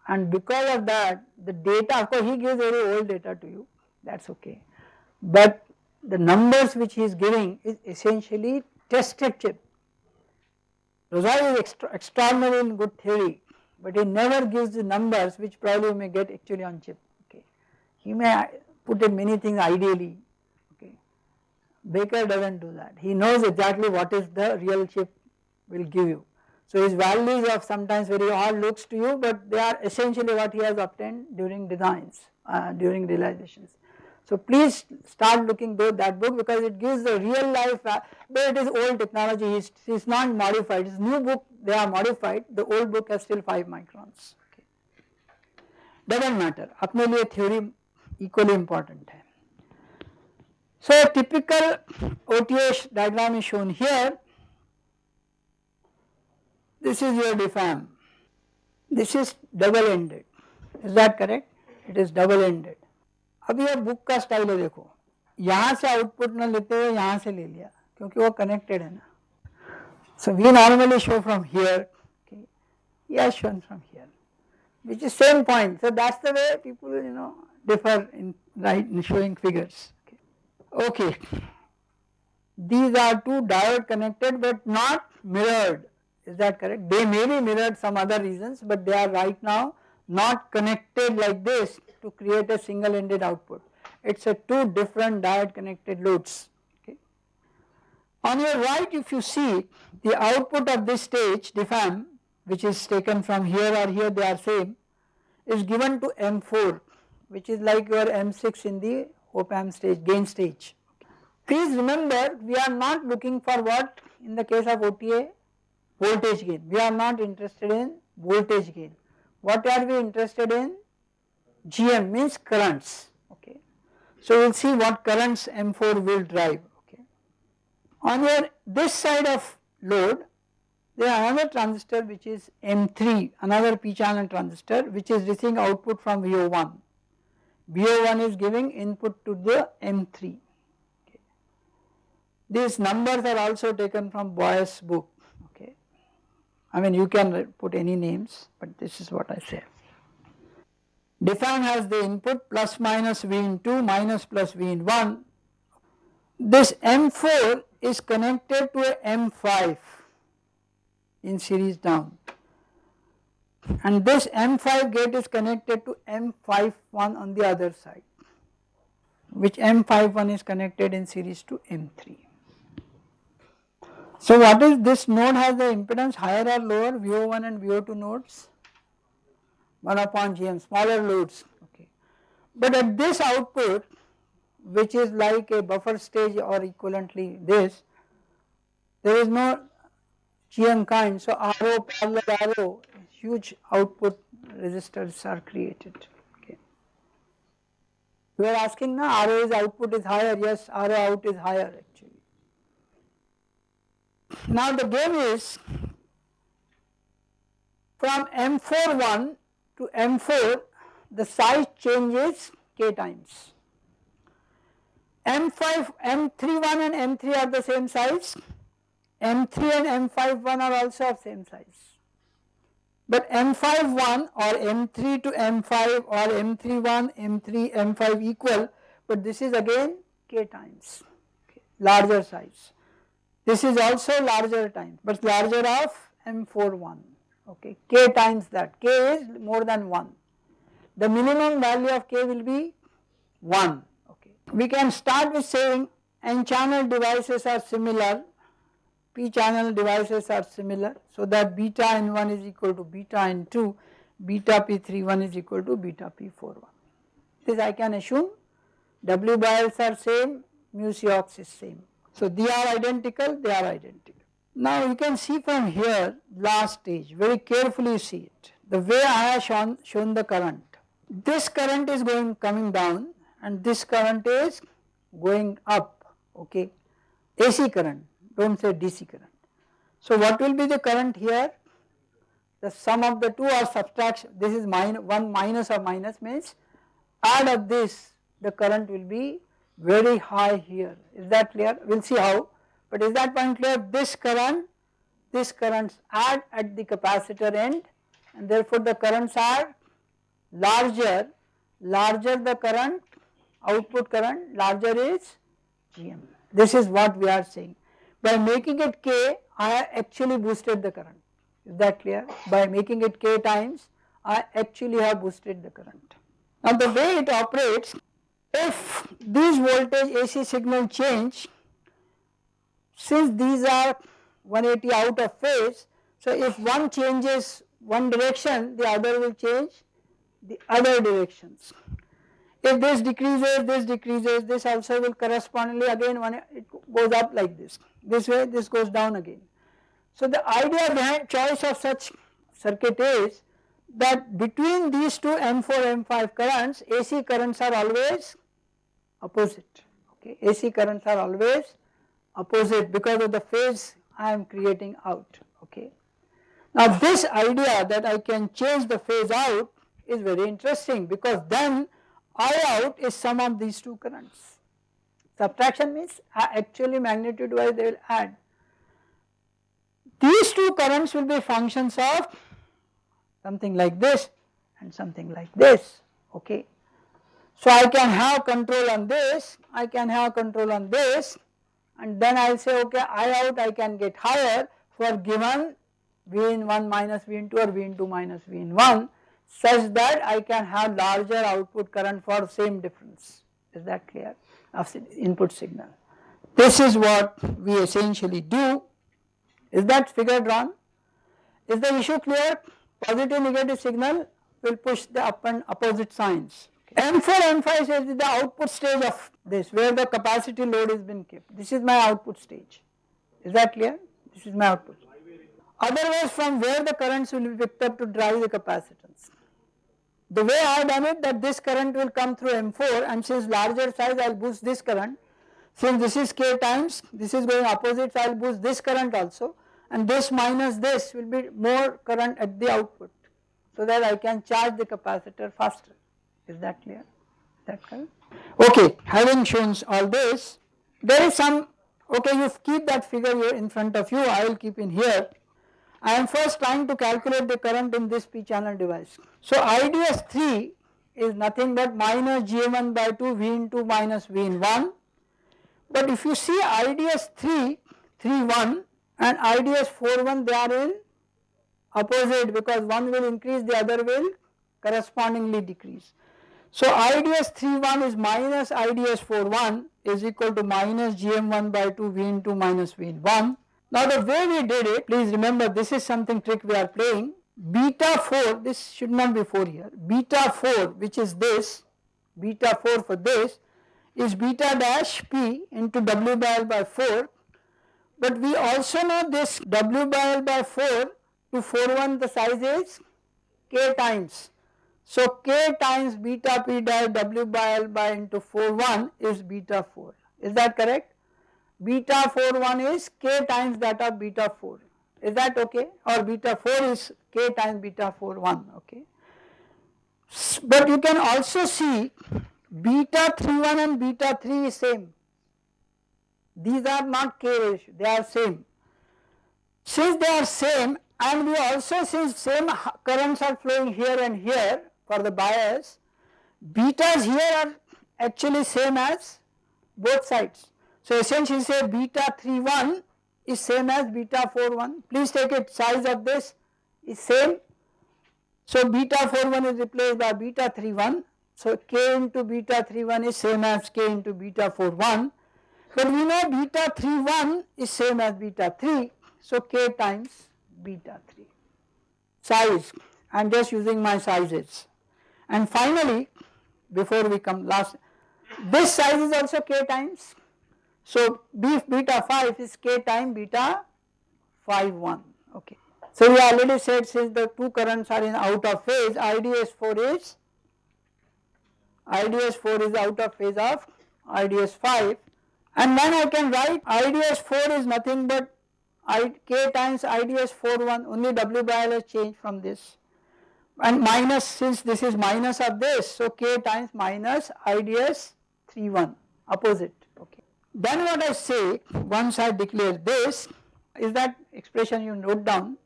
A: And because of that the data of course he gives very old data to you that is okay, but the numbers which he is giving is essentially tested chip. Razavi is extra, extraordinary in good theory but he never gives the numbers which probably you may get actually on chip. He may put in many things ideally, okay. Baker does not do that. He knows exactly what is the real chip will give you. So his values are sometimes very odd looks to you but they are essentially what he has obtained during designs, uh, during realizations. So please start looking through that book because it gives the real life, uh, But it is old technology, it is not modified, it is new book, they are modified, the old book has still 5 microns, okay. does not matter, apne liye theory equally important है. So typical OTA diagram is shown here. This is your DFAM. This is double ended. Is that correct? It is double ended. अब ये book का style है देखो यहाँ से output न लेते हुए यहाँ से ले लिया क्योंकि वो कनेक्टेड है ना we normally show from here okay yeah shown from here which is same point so that's the way people you know differ in right in showing figures. Okay. okay. These are two diode connected but not mirrored is that correct? They may be mirrored some other reasons but they are right now not connected like this to create a single ended output. It is a two different diode connected loads. Okay. On your right if you see the output of this stage diff amp which is taken from here or here they are same is given to M4 which is like your M6 in the op amp stage gain stage. Please remember we are not looking for what in the case of OTA voltage gain we are not interested in voltage gain what are we interested in GM means currents okay. So we will see what currents M4 will drive okay. On your this side of load there is another transistor which is M3 another p channel transistor which is receiving output from VO1 BO1 is giving input to the M3. Okay. These numbers are also taken from Boyce book. Okay. I mean you can put any names but this is what I say. diff amp has the input plus minus V in 2 minus plus V in 1. This M4 is connected to a M5 in series down. And this M5 gate is connected to M51 on the other side which M51 is connected in series to M3. So what is this node has the impedance higher or lower VO1 and VO2 nodes 1 upon GM smaller loads okay. But at this output which is like a buffer stage or equivalently this there is no GM kind so RO parallel RO huge output resistors are created okay. We are asking now RO is output is higher yes RO out is higher actually. Now the game is from M41 to M4 the size changes k times. M5, M31 and M3 are the same size, M3 and M51 are also of same size. But M51 or M3 to M5 or M31, M3, M5 equal but this is again k times okay, larger size. This is also larger times but larger of M41 okay k times that k is more than 1. The minimum value of k will be 1 okay. We can start with saying n channel devices are similar p channel devices are similar so that beta n1 is equal to beta n2 beta p31 is equal to beta p41. This I can assume W by Ls are same mu Cox is same. So they are identical they are identical. Now you can see from here last stage very carefully see it the way I have shown, shown the current. This current is going coming down and this current is going up okay AC current do not say DC current. So what will be the current here? The sum of the two or subtraction this is minus 1 minus or minus means add of this the current will be very high here. Is that clear? We will see how. But is that point clear? This current this currents add at the capacitor end and therefore the currents are larger larger the current output current larger is GM this is what we are saying by making it K I actually boosted the current is that clear by making it K times I actually have boosted the current. Now the way it operates if these voltage AC signal change since these are 180 out of phase so if one changes one direction the other will change the other directions. If this decreases this decreases this also will correspondingly again when it goes up like this this way this goes down again. So the idea behind choice of such circuit is that between these two M4 M5 currents AC currents are always opposite okay AC currents are always opposite because of the phase I am creating out okay. Now this idea that I can change the phase out is very interesting because then I out is sum of these two currents. Subtraction means uh, actually magnitude wise they will add. These two currents will be functions of something like this and something like this okay. So I can have control on this, I can have control on this and then I will say okay I out I can get higher for given V in 1 minus V in 2 or V in 2 minus V in 1 such that I can have larger output current for same difference is that clear of input signal. This is what we essentially do is that figure drawn is the issue clear positive negative signal will push the up and opposite signs M4, M5 is the output stage of this where the capacity load is been kept. This is my output stage. Is that clear? This is my output. Otherwise from where the currents will be picked up to drive the capacitance. The way I have done it that this current will come through M4 and since larger size I will boost this current. Since this is K times, this is going opposite so I will boost this current also and this minus this will be more current at the output so that I can charge the capacitor faster. Is that clear? That correct? Okay, having shown all this, there is some, okay you keep that figure here in front of you, I will keep in here. I am first trying to calculate the current in this P channel device. So IDS 3 is nothing but minus GM1 by 2 V into minus V in 1. But if you see IDS 3, 3 1 and IDS 4 1 they are in opposite because one will increase the other will correspondingly decrease. So IDS 31 is minus IDS 41 is equal to minus GM1 by 2 V into minus V in 1. Now the way we did it, please remember this is something trick we are playing. Beta 4, this should not be 4 here, beta 4 which is this, beta 4 for this is beta dash P into W by L by 4 but we also know this W by L by 4 to 4 1 the size is K times so k times beta p dash w by l by into 4 1 is beta 4 is that correct? Beta 4 1 is k times that of beta 4 is that okay or beta 4 is k times beta 4 1 okay. But you can also see beta 3 1 and beta 3 is same these are not k ratio they are same. Since they are same and we also since same currents are flowing here and here for the bias, betas here are actually same as both sides. So essentially say beta 31 is same as beta 41. Please take it size of this is same. So beta 41 is replaced by beta 31. So k into beta 31 is same as k into beta 41. But we know beta 31 is same as beta 3. So k times beta 3. Size, I am just using my sizes. And finally, before we come last, this size is also k times. So B beta 5 is k time beta 5 1 okay. So we already said since the two currents are in out of phase IDS 4 is IDS 4 is out of phase of IDS 5 and then I can write IDS 4 is nothing but I, k times IDS 4 1 only W by L has changed from this and minus since this is minus of this so k times minus IDS 3 1 opposite. Then what I say once I declare this is that expression you note down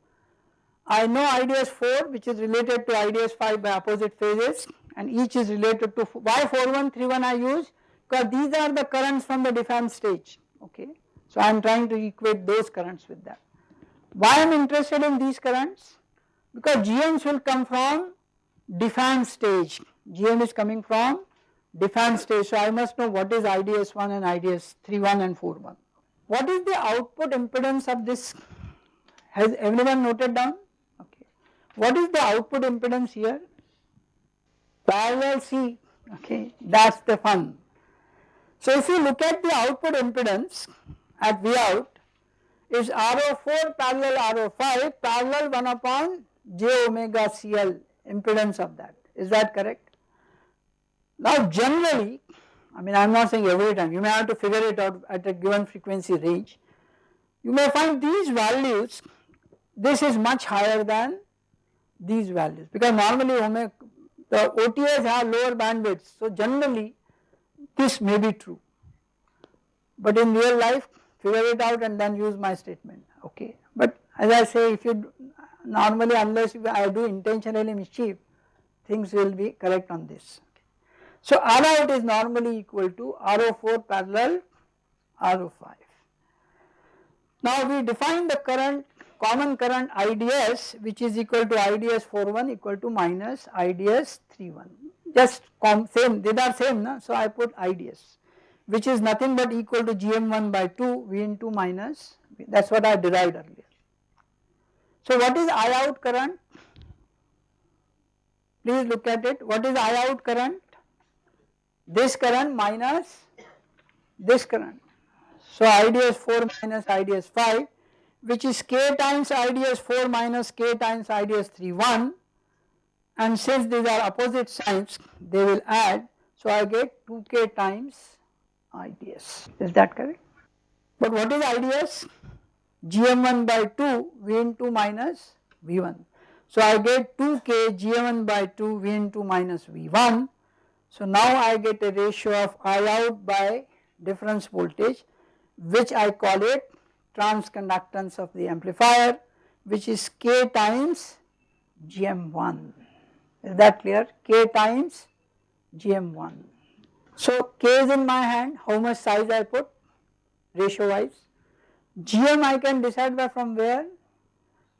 A: I know IDS 4 which is related to IDS 5 by opposite phases and each is related to why 4131 I use because these are the currents from the defined stage okay. So I am trying to equate those currents with that. Why I am interested in these currents? because GMs will come from defined stage, GM is coming from defined stage. So I must know what is IDS1 and IDS31 and 41. What is the output impedance of this? Has everyone noted down? Okay. What is the output impedance here? Parallel C, okay, that is the fun. So if you look at the output impedance at V out is RO4 parallel RO5 parallel 1 upon j omega CL impedance of that is that correct? Now generally I mean I am not saying every time you may have to figure it out at a given frequency range you may find these values this is much higher than these values because normally the OTAs have lower bandwidths. so generally this may be true but in real life figure it out and then use my statement okay but as I say if you normally unless I do intentionally mischief things will be correct on this. So R out is normally equal to RO4 parallel RO5. Now we define the current common current IDS which is equal to IDS 41 equal to minus IDS 31 just same they are same na? so I put IDS which is nothing but equal to GM1 by 2 V into minus that is what I derived earlier. So what is I out current? Please look at it. What is I out current? This current minus this current. So IDS 4 minus IDS 5 which is k times IDS 4 minus k times IDS 3 1 and since these are opposite signs they will add so I get 2k times IDS is that correct? But what is IDS? gm1 by 2 v into minus v1. So I get 2k gm1 by 2 v into minus v1. So now I get a ratio of I out by difference voltage which I call it transconductance of the amplifier which is k times gm1 is that clear? K times gm1. So k is in my hand. How much size I put ratio wise GM I can decide by from where?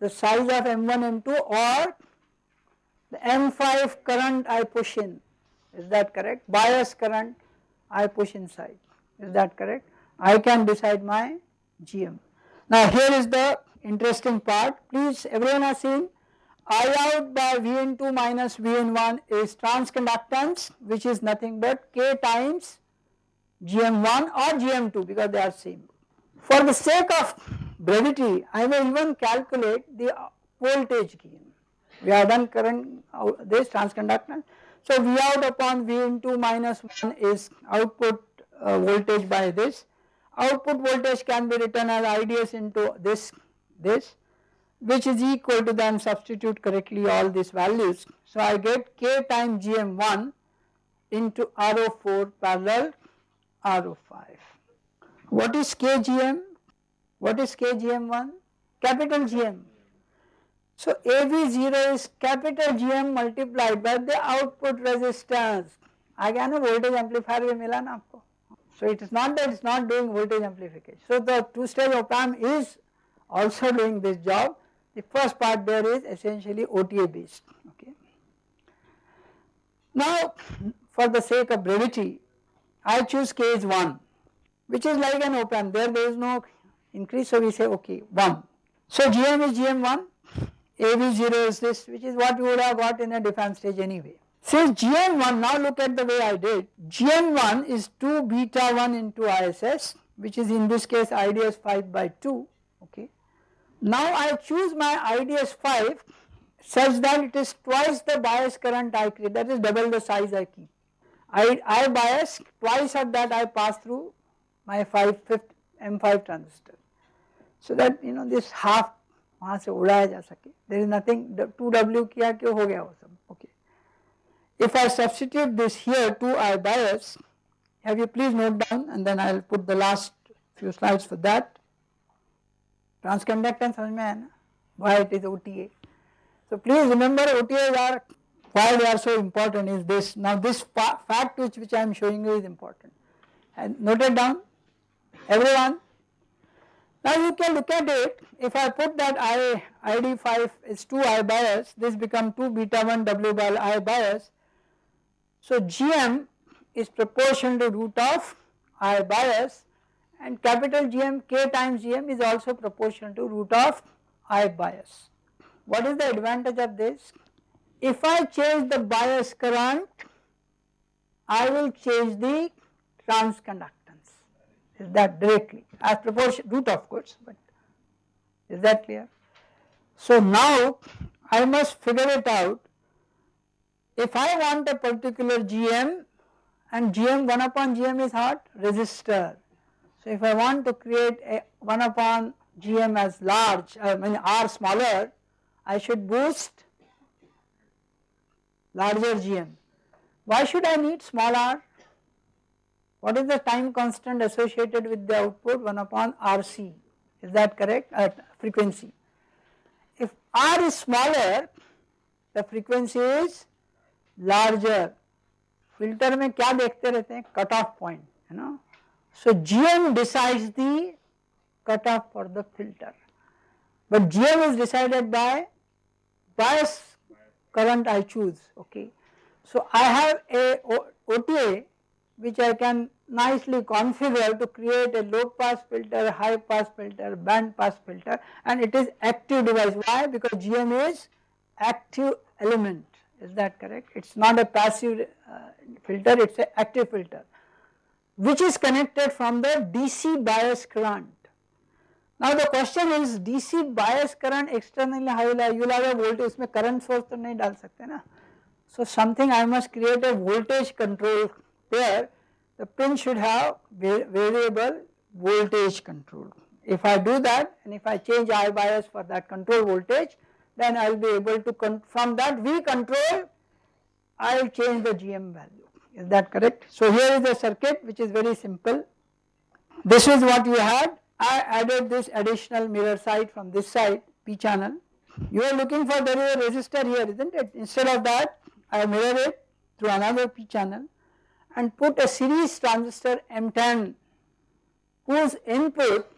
A: the size of M1, M2 or the M5 current I push in, is that correct? Bias current I push inside, is that correct? I can decide my GM. Now here is the interesting part, please everyone has seen I out by Vn2 minus Vn1 is transconductance which is nothing but K times Gm1 or Gm2 because they are same. For the sake of brevity I may even calculate the voltage gain. We have done current uh, this transconductance. So V out upon Vn2 minus 1 is output uh, voltage by this. Output voltage can be written as IDS into this this which is equal to then substitute correctly all these values. So I get k times gm1 into RO4 parallel RO5. What is kgm? What is kgm1? Capital GM. So AV0 is capital GM multiplied by the output resistance. Again a voltage amplifier will mila na aapko. So it is not that it is not doing voltage amplification. So the two stage op amp is also doing this job the first part there is essentially OTA based. Okay. Now for the sake of brevity I choose is 1 which is like an op amp there there is no increase so we say okay 1. So GM is GM1 AV0 is this which is what we would have got in a defense stage anyway. Since GM1 now look at the way I did GM1 is 2 beta 1 into ISS which is in this case IDS 5 by 2 okay now I choose my IDS 5 such that it is twice the bias current I create that is double the size I keep. I, I bias twice of that I pass through my 5 fifth M5 transistor. So that you know this half वहाँ से उड़ाया जा सके। There is nothing to W किया क्यों हो गया वो सब। Okay if I substitute this here to I biases have you please note down and then I will put the last few slides for that transconductance समझ में आया ना? Why it is O T A so please remember O T As are why they are so important is this now this fact fact which I am showing you is is and and note it down. Now you can look at it if I put that I ID5 is 2 I bias this become 2 beta 1 W by I bias. So GM is proportional to root of I bias and capital GM K times GM is also proportional to root of I bias. What is the advantage of this? If I change the bias current, I will change the transconductance. Is that directly as proportion root of course, but is that clear? So now I must figure it out. If I want a particular GM and GM 1 upon GM is what? Resistor so if I want to create a 1 upon GM as large, I mean R smaller, I should boost larger GM. Why should I need small r? What is the time constant associated with the output 1 upon RC, is that correct at frequency. If R is smaller, the frequency is larger. Filter में क्या देखते रहते हैं cut off point है ना so GM decides the cutoff for the filter, but GM is decided by bias current I choose, okay. So I have a OTA which I can nicely configure to create a low pass filter, high pass filter, band pass filter and it is active device. Why? Because GM is active element, is that correct? It is not a passive uh, filter, it is an active filter which is connected from the DC bias current. Now the question is DC bias current externally how will you will have a voltage इसमें current source तो नहीं डाल सकते ना. So something I must create a voltage control there the pin should have variable voltage control. If I do that and if I change I bias for that control voltage then I will be able to from that V control I will change the GM value is that correct? So here is the circuit which is very simple. This is what you had. I added this additional mirror side from this side P channel. You are looking for there is a resistor here isn't it? Instead of that I mirror it through another P channel and put a series transistor M10 whose input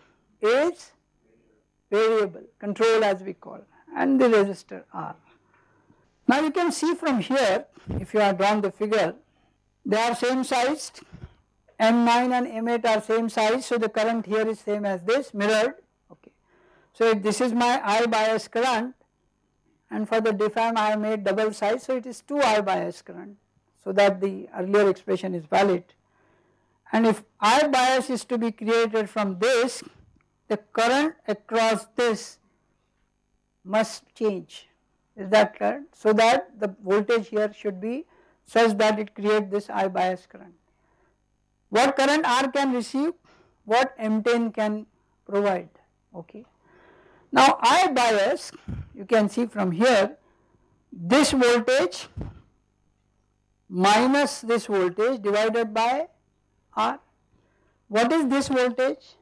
A: is variable control as we call and the resistor R. Now you can see from here if you have drawn the figure they are same sized M9 and M8 are same size so the current here is same as this mirrored okay. So this is my I bias current and for the diff amp I have made double size so it is 2 I bias current so that the earlier expression is valid. And if I bias is to be created from this the current across this must change. Is that clear so that the voltage here should be such that it create this I bias current. What current R can receive? What M10 can provide? Okay. Now I bias you can see from here this voltage minus this voltage divided by R. What is this voltage?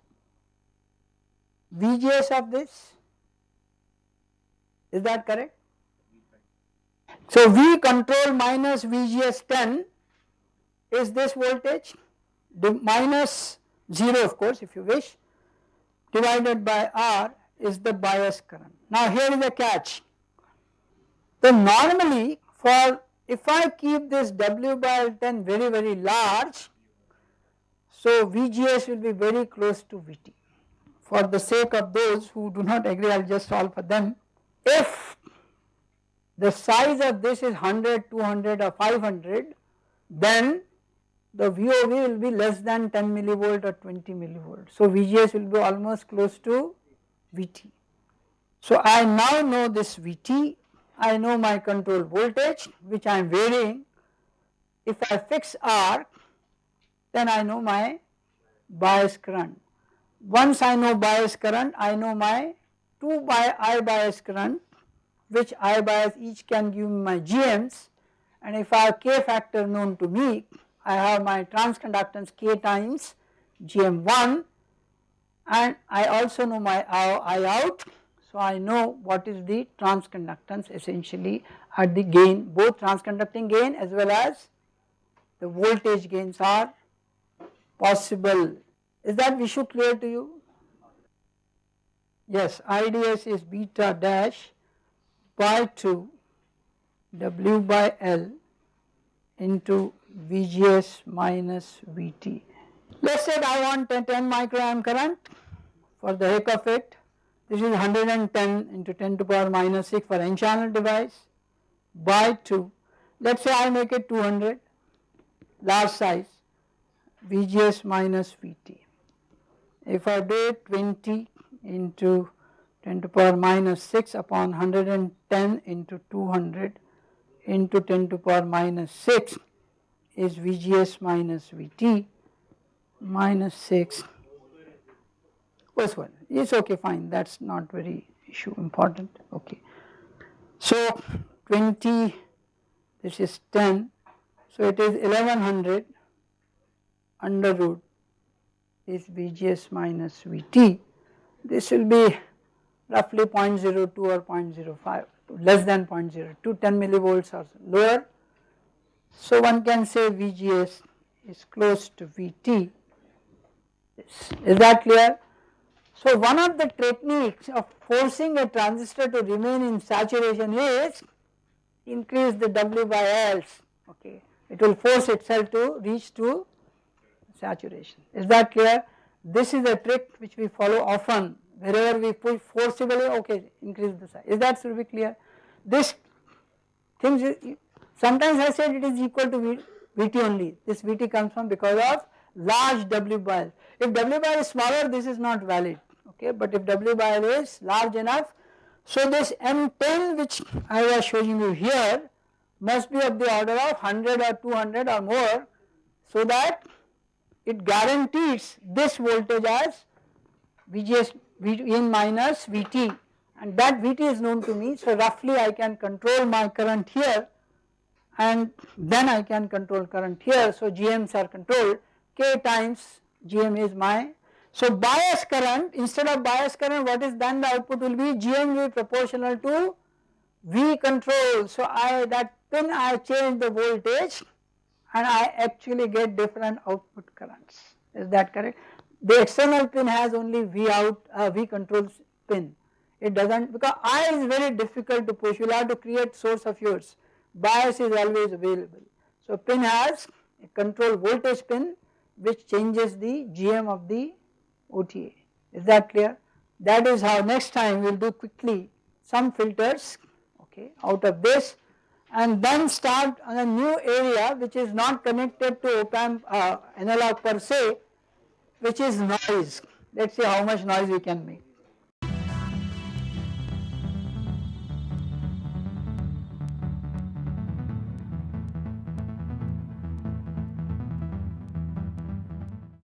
A: VGS of this is that correct? So V control minus VGS 10 is this voltage minus 0 of course if you wish divided by R is the bias current. Now here is a catch. Then normally for if I keep this W by L10 very very large so VGS will be very close to VT. For the sake of those who do not agree I will just solve for them. If the size of this is 100, 200 or 500 then the VOV will be less than 10 millivolt or 20 millivolt. So VGS will be almost close to VT. So I now know this VT, I know my control voltage which I am varying. If I fix R then I know my bias current. Once I know bias current I know my 2 by I bias current which I bias each can give me my GMs and if I have K factor known to me I have my transconductance K times GM1 and I also know my I out so I know what is the transconductance essentially at the gain both transconducting gain as well as the voltage gains are possible. Is that issue clear to you? Yes, IDS is beta dash by 2 W by L into VGS minus VT. Let us say I want a 10 microamp current for the heck of it. This is 110 into 10 to power minus 6 for n channel device by 2. Let us say I make it 200 large size VGS minus VT. If I do it 20 into 10 to power minus 6 upon 110 into 200 into 10 to power minus 6 is VGS minus VT minus 6 first one it's okay fine that's not very issue important okay. So 20 this is 10 so it is 1100 under root is VGS minus VT. This will be roughly 0.02 or 0.05 less than 0.02 10 millivolts or lower. So one can say VGS is close to VT is that clear? So one of the techniques of forcing a transistor to remain in saturation is increase the W by L's okay it will force itself to reach to saturation. Is that clear? This is a trick which we follow often wherever we push forcibly okay increase the size. Is that should be clear? This things sometimes I said it is equal to Vt only. This Vt comes from because of large W by L. If W by L is smaller this is not valid okay but if W by L is large enough so this M10 which I was showing you here must be of the order of 100 or 200 or more so that it guarantees this voltage as VGS in minus VT and that VT is known to me so roughly I can control my current here and then I can control current here so GMs are controlled K times GM is my so bias current instead of bias current what is then the output will be GM will be proportional to V control. So I that pin I change the voltage and I actually get different output currents. Is that correct. The external pin has only V out uh, V control pin. It does not because I is very difficult to push. You will have to create source of yours. Bias is always available. So pin has a control voltage pin which changes the GM of the OTA is that clear? That is how next time we will do quickly some filters okay out of this and then start on a new area which is not connected to op amp uh, analog per se which is noise. Let us see how much noise we can make.